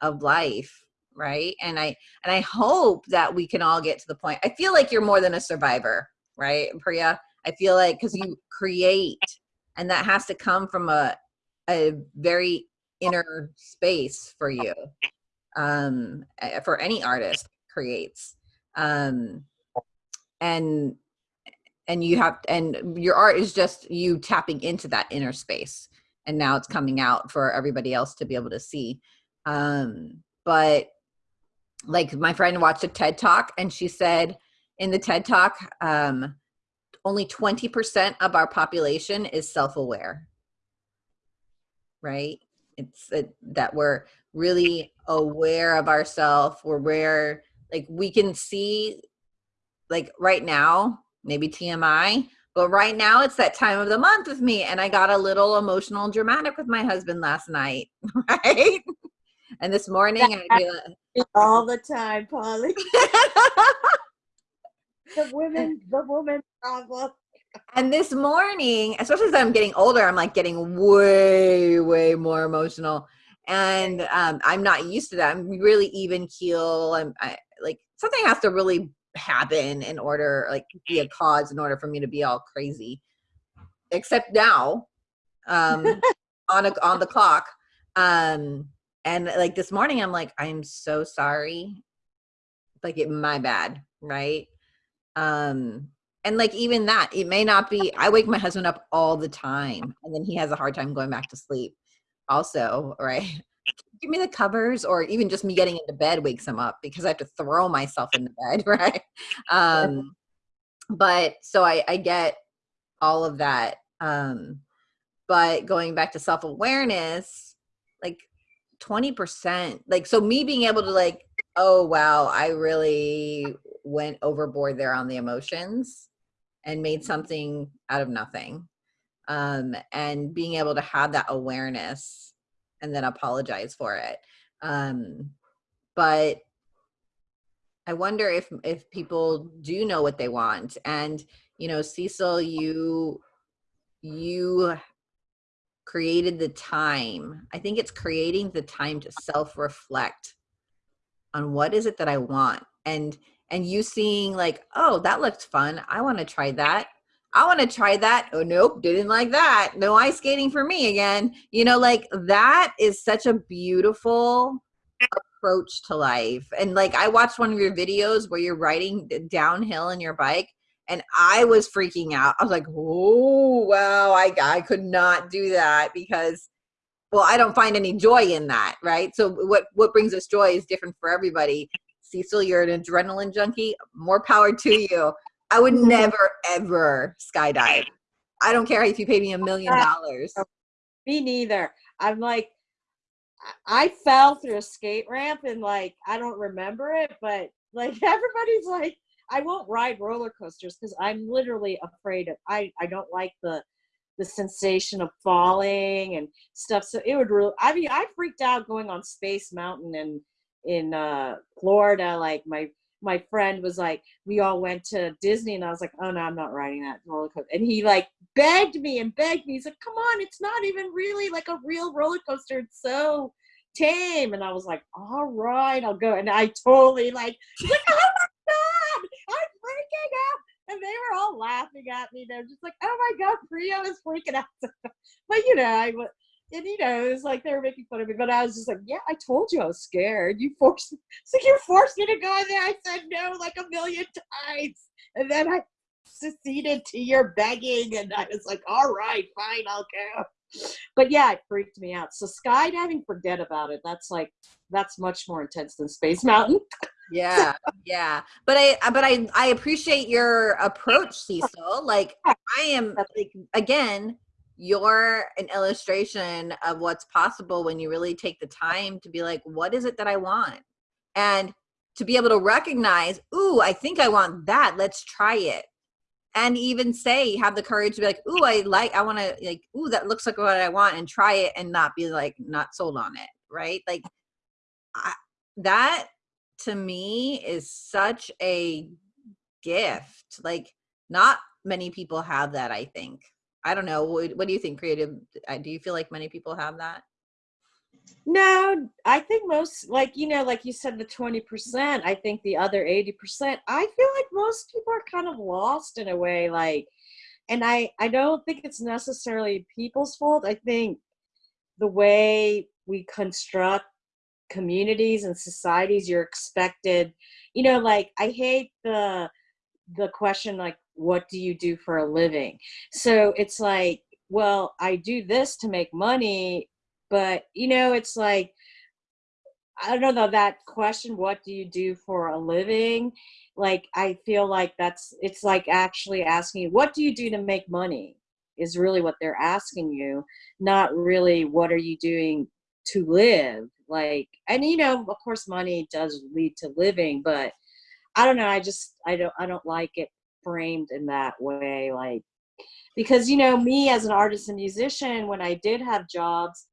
of life right? And i and i hope that we can all get to the point. I feel like you're more than a survivor right priya? I feel like because you create and that has to come from a a very inner space for you. Um eh, for any artist creates. Um and and you have and your art is just you tapping into that inner space. And now it's coming out for everybody else to be able to see. Um but like my friend watched a ted talk and she said in the ted talk um only 20% of our population is self-aware. Right? It's uh, that we're really aware of ourselves we're aware like we can see like right now maybe TMI, but right now it's that time of the month with me. And I got a little emotional and dramatic with my husband last night, right? And this morning I'd be like, All the time, Polly. the women, the woman problem. and this morning, especially as I'm getting older, I'm like getting way, way more emotional. And um, I'm not used to that. I'm really even keel. I'm I, like something has to really happen in order like be a cause in order for me to be all crazy. Except now um on a, on the clock um and like this morning i'm like i'm so sorry. Like it my bad right? Um and like even that it may not be i wake my husband up all the time and then he has a hard time going back to sleep also right give me the covers or even just me getting into bed wakes him up because I have to throw myself into bed, right? Um, but so I, I get all of that. Um, but going back to self awareness, like 20%, like, so me being able to, like, oh, wow, I really went overboard there on the emotions and made something out of nothing. Um, and being able to have that awareness and then apologize for it. Um, but I wonder if if people do know what they want. And you know, Cecil, you you created the time. I think it's creating the time to self-reflect on what is it that I want. And and you seeing like, oh, that looked fun. I want to try that. I want to try that. Oh, nope, didn't like that. No ice skating for me again. You know, like that is such a beautiful approach to life. And like I watched one of your videos where you're riding downhill in your bike and I was freaking out. I was like, "Oh, wow, I I could not do that because well, I don't find any joy in that, right? So what what brings us joy is different for everybody. Cecil, you're an adrenaline junkie. More power to you. I would never ever skydive. I don't care if you pay me a million dollars. Me neither. I'm like, I I fell through a skate ramp and like I don't remember it, but like everybody's like, I won't ride roller coasters because I'm literally afraid of. I I don't like the the sensation of falling and stuff. So it would really. I mean, I freaked out going on Space Mountain and in uh, Florida. Like my my friend was like, we all went to Disney, and I was like, oh no, I'm not riding that roller coaster. And he like begged me and begged me. He's like, come on, it's not even really like a real roller coaster. It's so tame. And I was like, all right, I'll go. And I totally like, like, oh my god, I'm freaking out. And they were all laughing at me. They're just like, oh my god, Priya is freaking out. but you know, I was and you know, it was like they were making fun of me, but I was just like, yeah, I told you I was scared. You forced me. It's like you forced me to go in there. I said no like a million times, and then I succeeded to your begging, and I was like, all right, fine, I'll go. But yeah, it freaked me out. So skydiving, forget about it. That's like that's much more intense than Space Mountain. yeah yeah but i uh, but i i appreciate your approach cecil like i am like again you're an illustration of what's possible when you really take the time to be like what is it that i want? And to be able to recognize ooh i think i want that. Let's try it. And even say have the courage to be like ooh i like i want to like ooh that looks like what i want and try it and not be like not sold on it right? Like I, that to me is such a gift. Like not many people have that i think I don't know. What, what do you think, creative? uh, Do you feel like many people have that? No, I think most, like, you know, like you said, the 20%, I think the other 80%, I feel like most people are kind of lost in a way. Like, and I, I don't think it's necessarily people's fault. I think the way we construct communities and societies, you're expected, you know, like, I hate the, the question, like, what do you do for a living? So it's like, well, I do this to make money, but you know, it's like, I don't know that question, what do you do for a living? Like, I feel like that's, it's like actually asking, what do you do to make money? Is really what they're asking you, not really what are you doing to live? Like, and you know, of course, money does lead to living, but I don't know. I just, I don't, I don't like it framed in that way like because you know me as an artist and musician when i did have jobs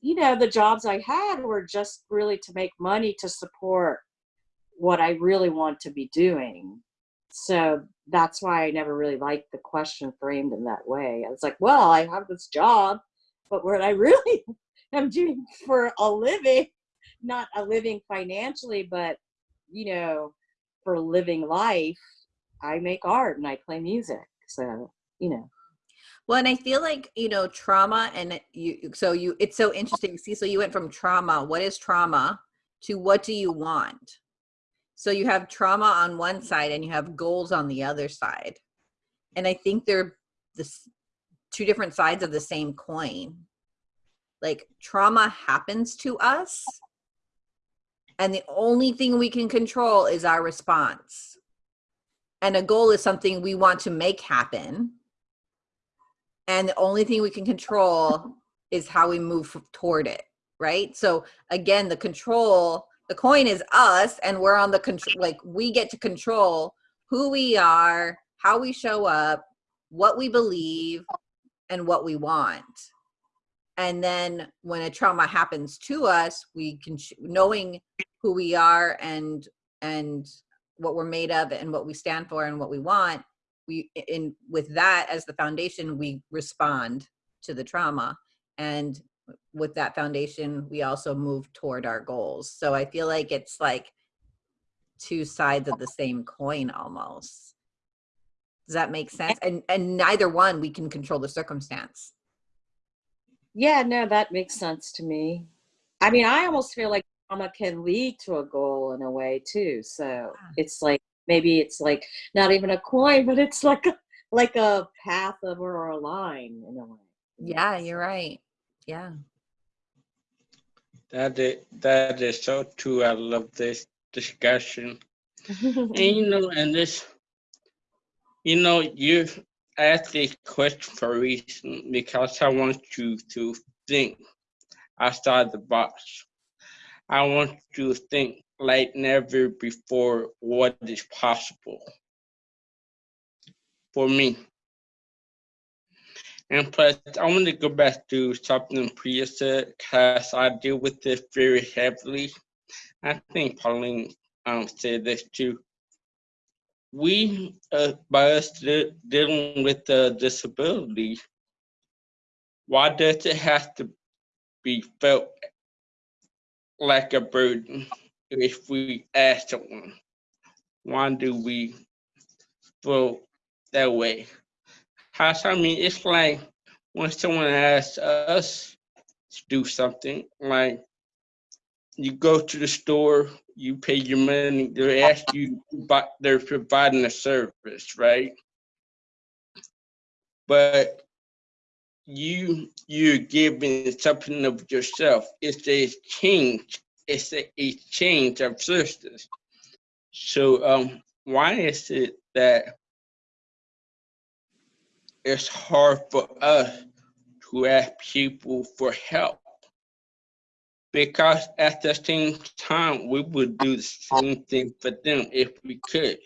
you know the jobs i had were just really to make money to support what i really want to be doing. So that's why i never really liked the question framed in that way. I was like well i have this job but what i really am doing for a living not a living financially but you know for living life I make art and I play music. So, you know. Well, and I feel like, you know, trauma and you, so you, it's so interesting. See, so you went from trauma, what is trauma, to what do you want? So you have trauma on one side and you have goals on the other side. And I think they're the two different sides of the same coin. Like trauma happens to us. And the only thing we can control is our response and a goal is something we want to make happen. And the only thing we can control is how we move toward it right? So again the control the coin is us and we're on the control like we get to control who we are how we show up what we believe and what we want. And then when a trauma happens to us we can knowing who we are and and what we're made of and what we stand for and what we want we in with that as the foundation we respond to the trauma. And with that foundation we also move toward our goals. So i feel like it's like two sides of the same coin almost. Does that make sense? And and neither one we can control the circumstance. Yeah, no, that makes sense to me. I mean, I almost feel like trauma can lead to a goal in a way too. So ah. it's like maybe it's like not even a coin, but it's like a like a path of or a line in a way. yeah you're right yeah That is, that is so true. I love this discussion. And you know, and this, you know, you asked this question for a reason because I want you to think outside the box. I want you to think like never before what is possible for me. And plus, I want to go back to something Priya said because I deal with this very heavily. I think Pauline um, said this too we, uh, by us de- dealing with the disability, why does it have to be felt like a burden if we ask someone? Why do we feel that way? How, I mean, it's like when someone asks us to do something, like you go to the store, you pay your money, they ask you, but they're providing a service, right? But you you're giving something of yourself. It's a change. It's a, a change of services. So um, why is it that it's hard for us to ask people for help? because at the same time we would do the same thing for them if we could.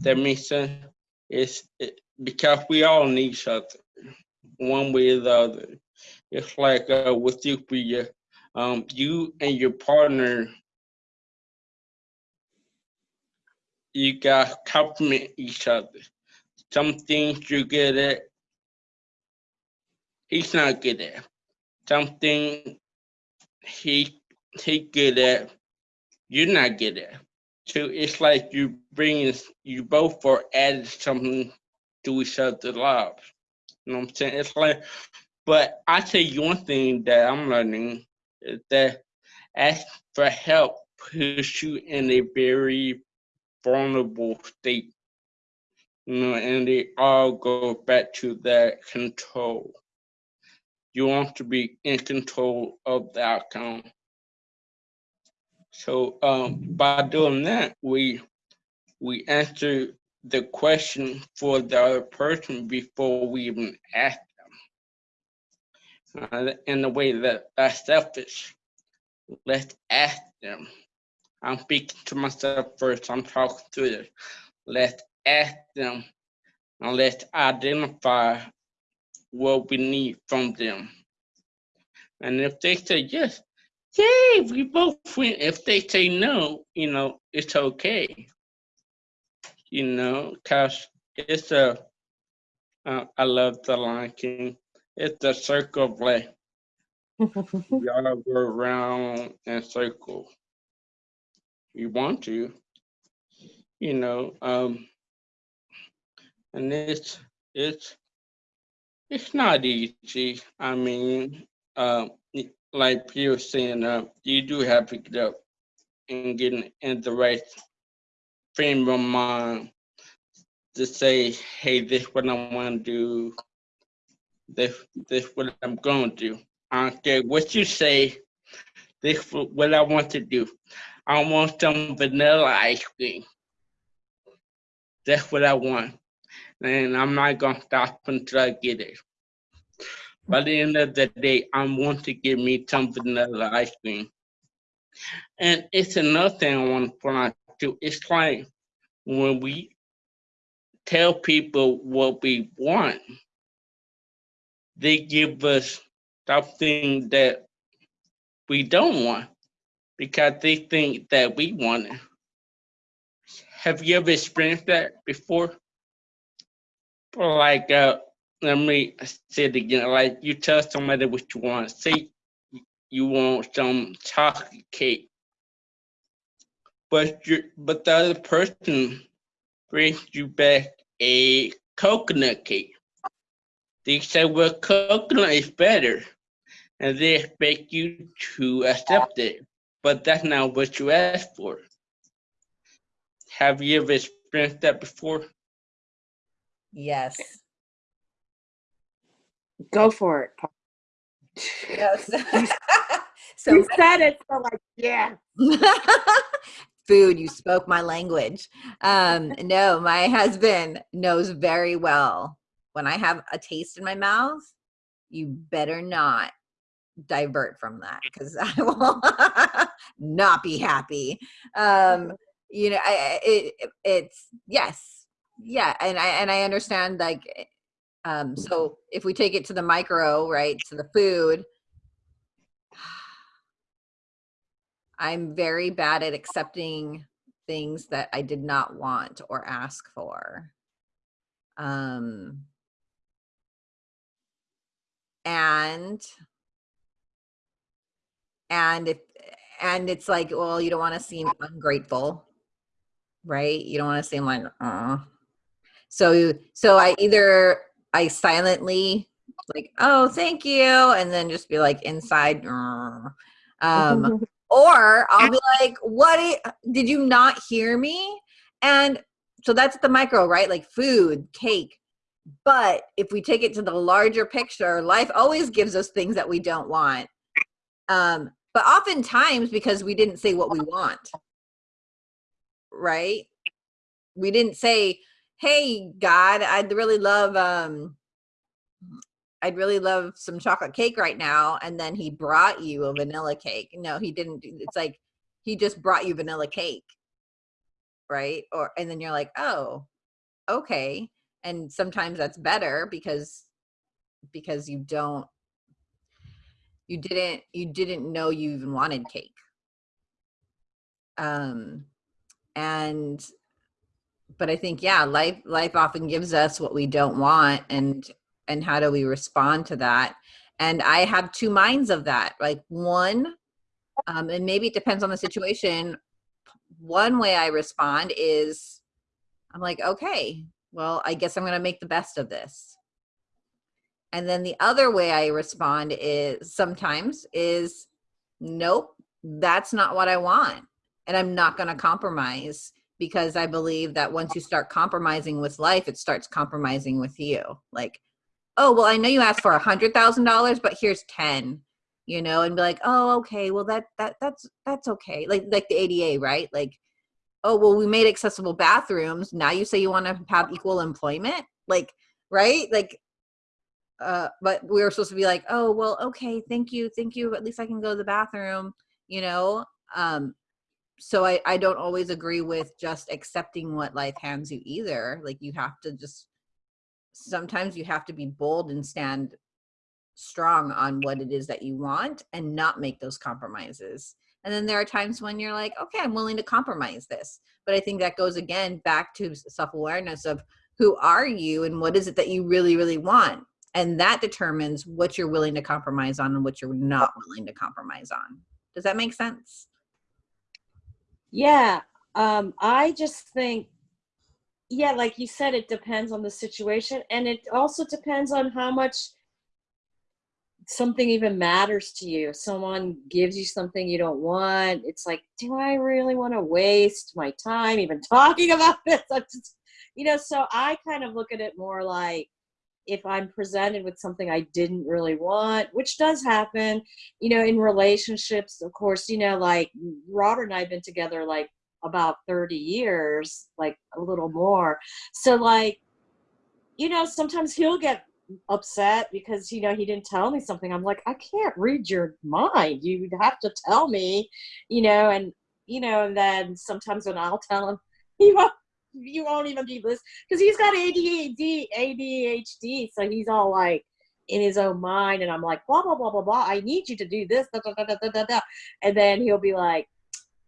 That makes sense. It's it, because we all need other, one way or the other. It's like uh, with you, Priya, um, you and your partner, you guys compliment each other. Some things you're good at, he's not good at something he he good at, you're not good at. So it's like you bring you both are added something to each other's lives. You know what I'm saying? It's like, but I tell you one thing that I'm learning is that ask for help puts you in a very vulnerable state. You know, and they all go back to that control you want to be in control of the outcome. So um, by doing that, we we answer the question for the other person before we even ask them. Uh, in a way that that's selfish. Let's ask them. I'm speaking to myself first. I'm talking to them. Let's ask them and let's identify what we need from them. And if they say yes, yay, we both win. If they say no, you know, it's okay. You know, cause it's a, uh, I love the Lion King. It's a circle of life. we all go around and circle. You want to, you know, um, and it's it's it's not easy. I mean, uh, like was saying, uh, you do have to get up and get in, in the right frame of mind to say, hey, this what I want to do. This this what I'm going to do. Care what you say. This what I want to do. I want some vanilla ice cream. That's what I want. And I'm not gonna stop until I get it. By the end of the day, I want to give me some vanilla ice cream. And it's another thing I want to point out It's like when we tell people what we want, they give us something that we don't want because they think that we want it. Have you ever experienced that before? Like, uh, let me say it again. Like, you tell somebody what you want. Say you want some chocolate cake, but you but the other person brings you back a coconut cake. They say, well, coconut is better, and they expect you to accept it, but that's not what you asked for. Have you ever experienced that before? Yes. Go for it. Paul. Yes. You so said it, so like, yeah. food you spoke my language. Um no my husband knows very well. When i have a taste in my mouth you better not divert from that because i will not be happy. Um you know I, it it's yes yeah and i and i understand like um so if we take it to the micro right to the food I'm very bad at accepting things that I did not want or ask for. Um, and and if and it's like, well, you don't want to seem ungrateful, right? You don't want to seem like, uh. So so I either I silently like, oh, thank you, and then just be like inside, um, or I'll be like, "What i- did you not hear me?" And so that's the micro, right? Like food, cake. But if we take it to the larger picture, life always gives us things that we don't want. Um, but oftentimes because we didn't say what we want, right? We didn't say, "Hey, God, I'd really love um, I'd really love some chocolate cake right now. And then he brought you a vanilla cake. No, he didn't. It's like he just brought you vanilla cake. Right. Or, and then you're like, oh, okay. And sometimes that's better because, because you don't, you didn't, you didn't know you even wanted cake. Um, and, but I think, yeah, life, life often gives us what we don't want. And, and how do we respond to that? And i have two minds of that like one um, and maybe it depends on the situation. One way i respond is i'm like okay well i guess i'm going to make the best of this. And then the other way i respond is sometimes is nope that's not what i want and i'm not going to compromise because i believe that once you start compromising with life it starts compromising with you. Like oh well i know you asked for a hundred thousand dollars but here's 10 you know and be like oh okay well that that that's that's okay. Like like the ADA right? Like oh well we made accessible bathrooms. Now you say you want to have equal employment? Like right? Like uh but we were supposed to be like oh well okay thank you thank you. At least i can go to the bathroom you know? Um so i i don't always agree with just accepting what life hands you either. Like you have to just sometimes you have to be bold and stand strong on what it is that you want and not make those compromises. And then there are times when you're like, okay, I'm willing to compromise this. But I think that goes again back to self awareness of who are you and what is it that you really, really want. And that determines what you're willing to compromise on and what you're not willing to compromise on. Does that make sense? Yeah, um, I just think, yeah, like you said, it depends on the situation, and it also depends on how much something even matters to you. Someone gives you something you don't want, it's like, do I really want to waste my time even talking about this? I'm just, you know, so I kind of look at it more like if I'm presented with something I didn't really want, which does happen, you know, in relationships, of course, you know, like Robert and I have been together like about 30 years, like a little more. So, like, you know, sometimes he'll get upset because, you know, he didn't tell me something. I'm like, I can't read your mind. You have to tell me, you know, and, you know, and then sometimes when I'll tell him, he won't. You won't even be listening because he's got ADHD, ADHD, so he's all like, in his own mind and I'm like, blah, blah, blah, blah, blah. I need you to do this, da, da, da, da, da, da. And then he'll be like,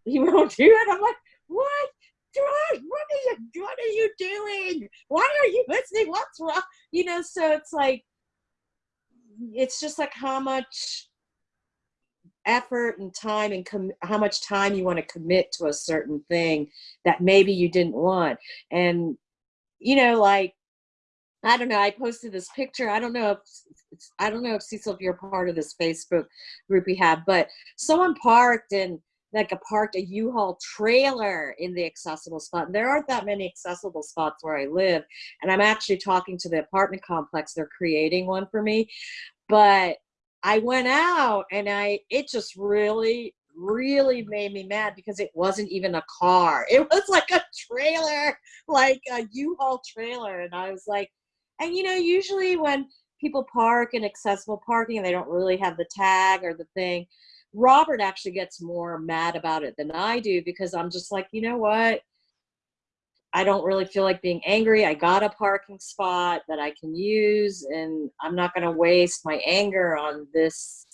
he won't do it. I'm like, what? George, what are you what are you doing? Why are you listening? What's wrong? You know, so it's like it's just like how much effort and time and how much time you want to commit to a certain thing that maybe you didn't want. And you know, like I don't know. I posted this picture. I don't know if I don't know if Cecil, if you're part of this Facebook group we have, but someone parked and like a parked a U-Haul trailer in the accessible spot. There aren't that many accessible spots where I live. And I'm actually talking to the apartment complex. They're creating one for me. But I went out and I it just really really made me mad because it wasn't even a car. It was like a trailer, like a U-Haul trailer. And I was like, and you know, usually when people park in accessible parking and they don't really have the tag or the thing, Robert actually gets more mad about it than I do because I'm just like, you know what? I don't really feel like being angry. I got a parking spot that I can use, and I'm not going to waste my anger on this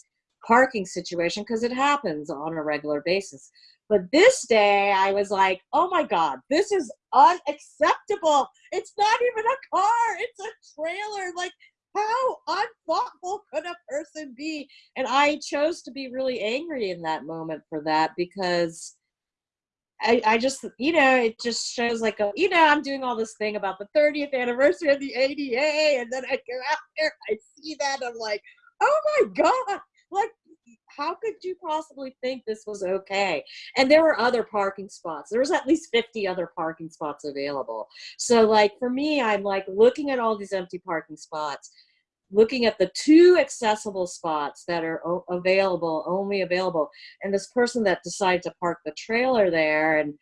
parking situation because it happens on a regular basis. But this day, I was like, oh my God, this is unacceptable. It's not even a car, it's a trailer. Like, how unthoughtful could a person be? And I chose to be really angry in that moment for that because I, I just, you know, it just shows like, a, you know, I'm doing all this thing about the 30th anniversary of the ADA, and then I go out there, I see that, I'm like, oh my God, like, how could you possibly think this was okay? And there were other parking spots. There was at least 50 other parking spots available. So like for me, I'm like looking at all these empty parking spots looking at the two accessible spots that are available, only available, and this person that decided to park the trailer there and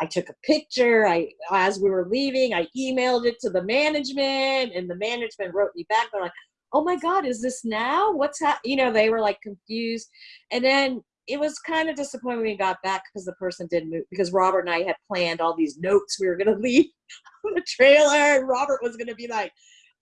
I took a picture. I, as we were leaving, I emailed it to the management, and the management wrote me back. They're like, "Oh my God, is this now? What's that?" You know, they were like confused, and then it was kind of disappointing when we got back because the person didn't move because Robert and I had planned all these notes we were gonna leave on the trailer, and Robert was gonna be like,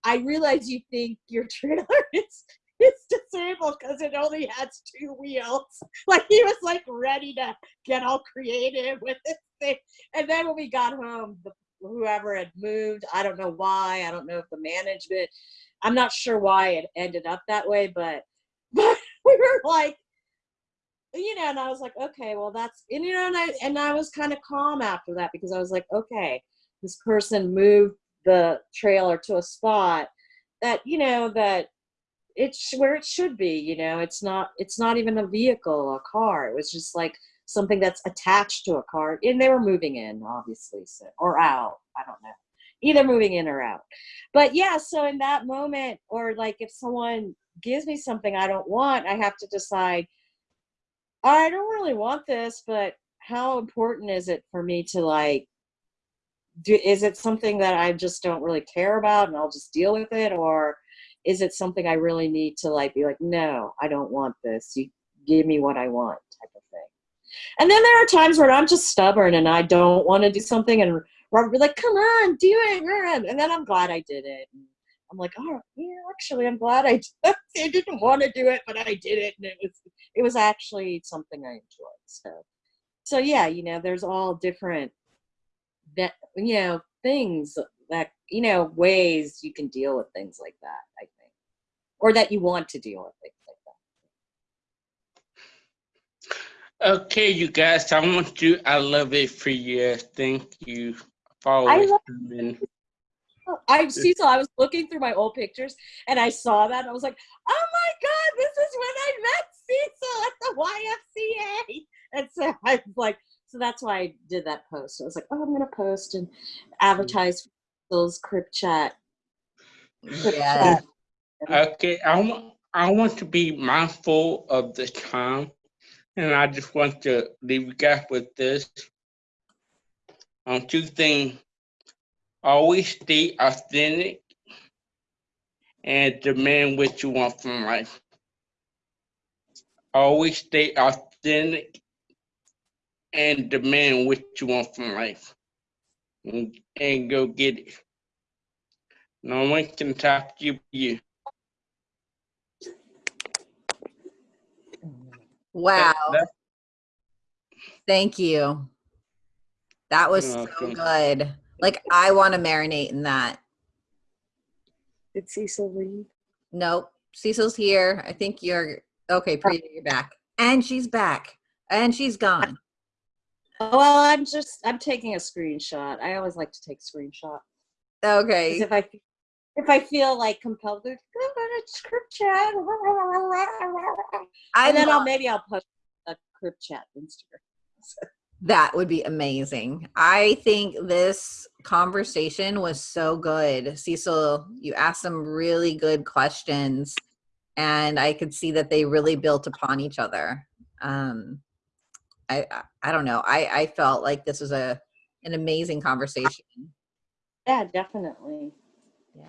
I realize you think your trailer is is disabled because it only has two wheels. Like he was like ready to get all creative with this thing. And then when we got home, the, whoever had moved, I don't know why. I don't know if the management. I'm not sure why it ended up that way, but but we were like, you know, and I was like, okay, well that's and you know, and I and I was kind of calm after that because I was like, okay, this person moved the trailer to a spot that you know that it's where it should be you know? It's not it's not even a vehicle a car. It was just like something that's attached to a car and they were moving in obviously so, or out i don't know. Either moving in or out. But yeah so in that moment or like if someone gives me something i don't want i have to decide i don't really want this but how important is it for me to like do, is it something that I just don't really care about and I'll just deal with it? Or is it something I really need to like be like, no, I don't want this. You give me what I want type of thing. And then there are times where I'm just stubborn and I don't want to do something and Robert be like, come on, do it. And then I'm glad I did it. And I'm like, oh, yeah, actually, I'm glad I. I didn't want to do it, but I did it. And it was, it was actually something I enjoyed. So, so yeah, you know, there's all different that you know things that you know ways you can deal with things like that i think. Or that you want to deal with things like that. Okay you guys i want to i love it for you. Thank you for always coming. Oh, I Cecil, I was looking through my old pictures and I saw that I was like, oh my God, this is when I met Cecil at the YFCA. And so I was like, so that's why I did that post. I was like, oh, I'm gonna post and advertise those Crip Chat. yeah. Okay, I want I want to be mindful of the time, and I just want to leave you guys with this. Um, two things: always stay authentic and demand what you want from life. Always stay authentic and demand what you want from life and, and go get it. No one can talk to you, you. Wow. Thank you. That was so good. Like I want to marinate in that. Did Cecil leave? Nope. Cecil's here. I think you're okay. Priya, you're back, and she's back, and she's gone. Oh, well, I'm just I'm taking a screenshot. I always like to take screenshot. 'Cause Okay. if I if I feel like compelled to go on a Crip Chat, I and then I'll maybe I'll post a Crip Chat Instagram. that would be amazing. I think this conversation was so good. Cecil, you asked some really good questions and I could see that they really built upon each other. Um, I I don't know. I I felt like this was a an amazing conversation. Yeah, definitely. Yeah.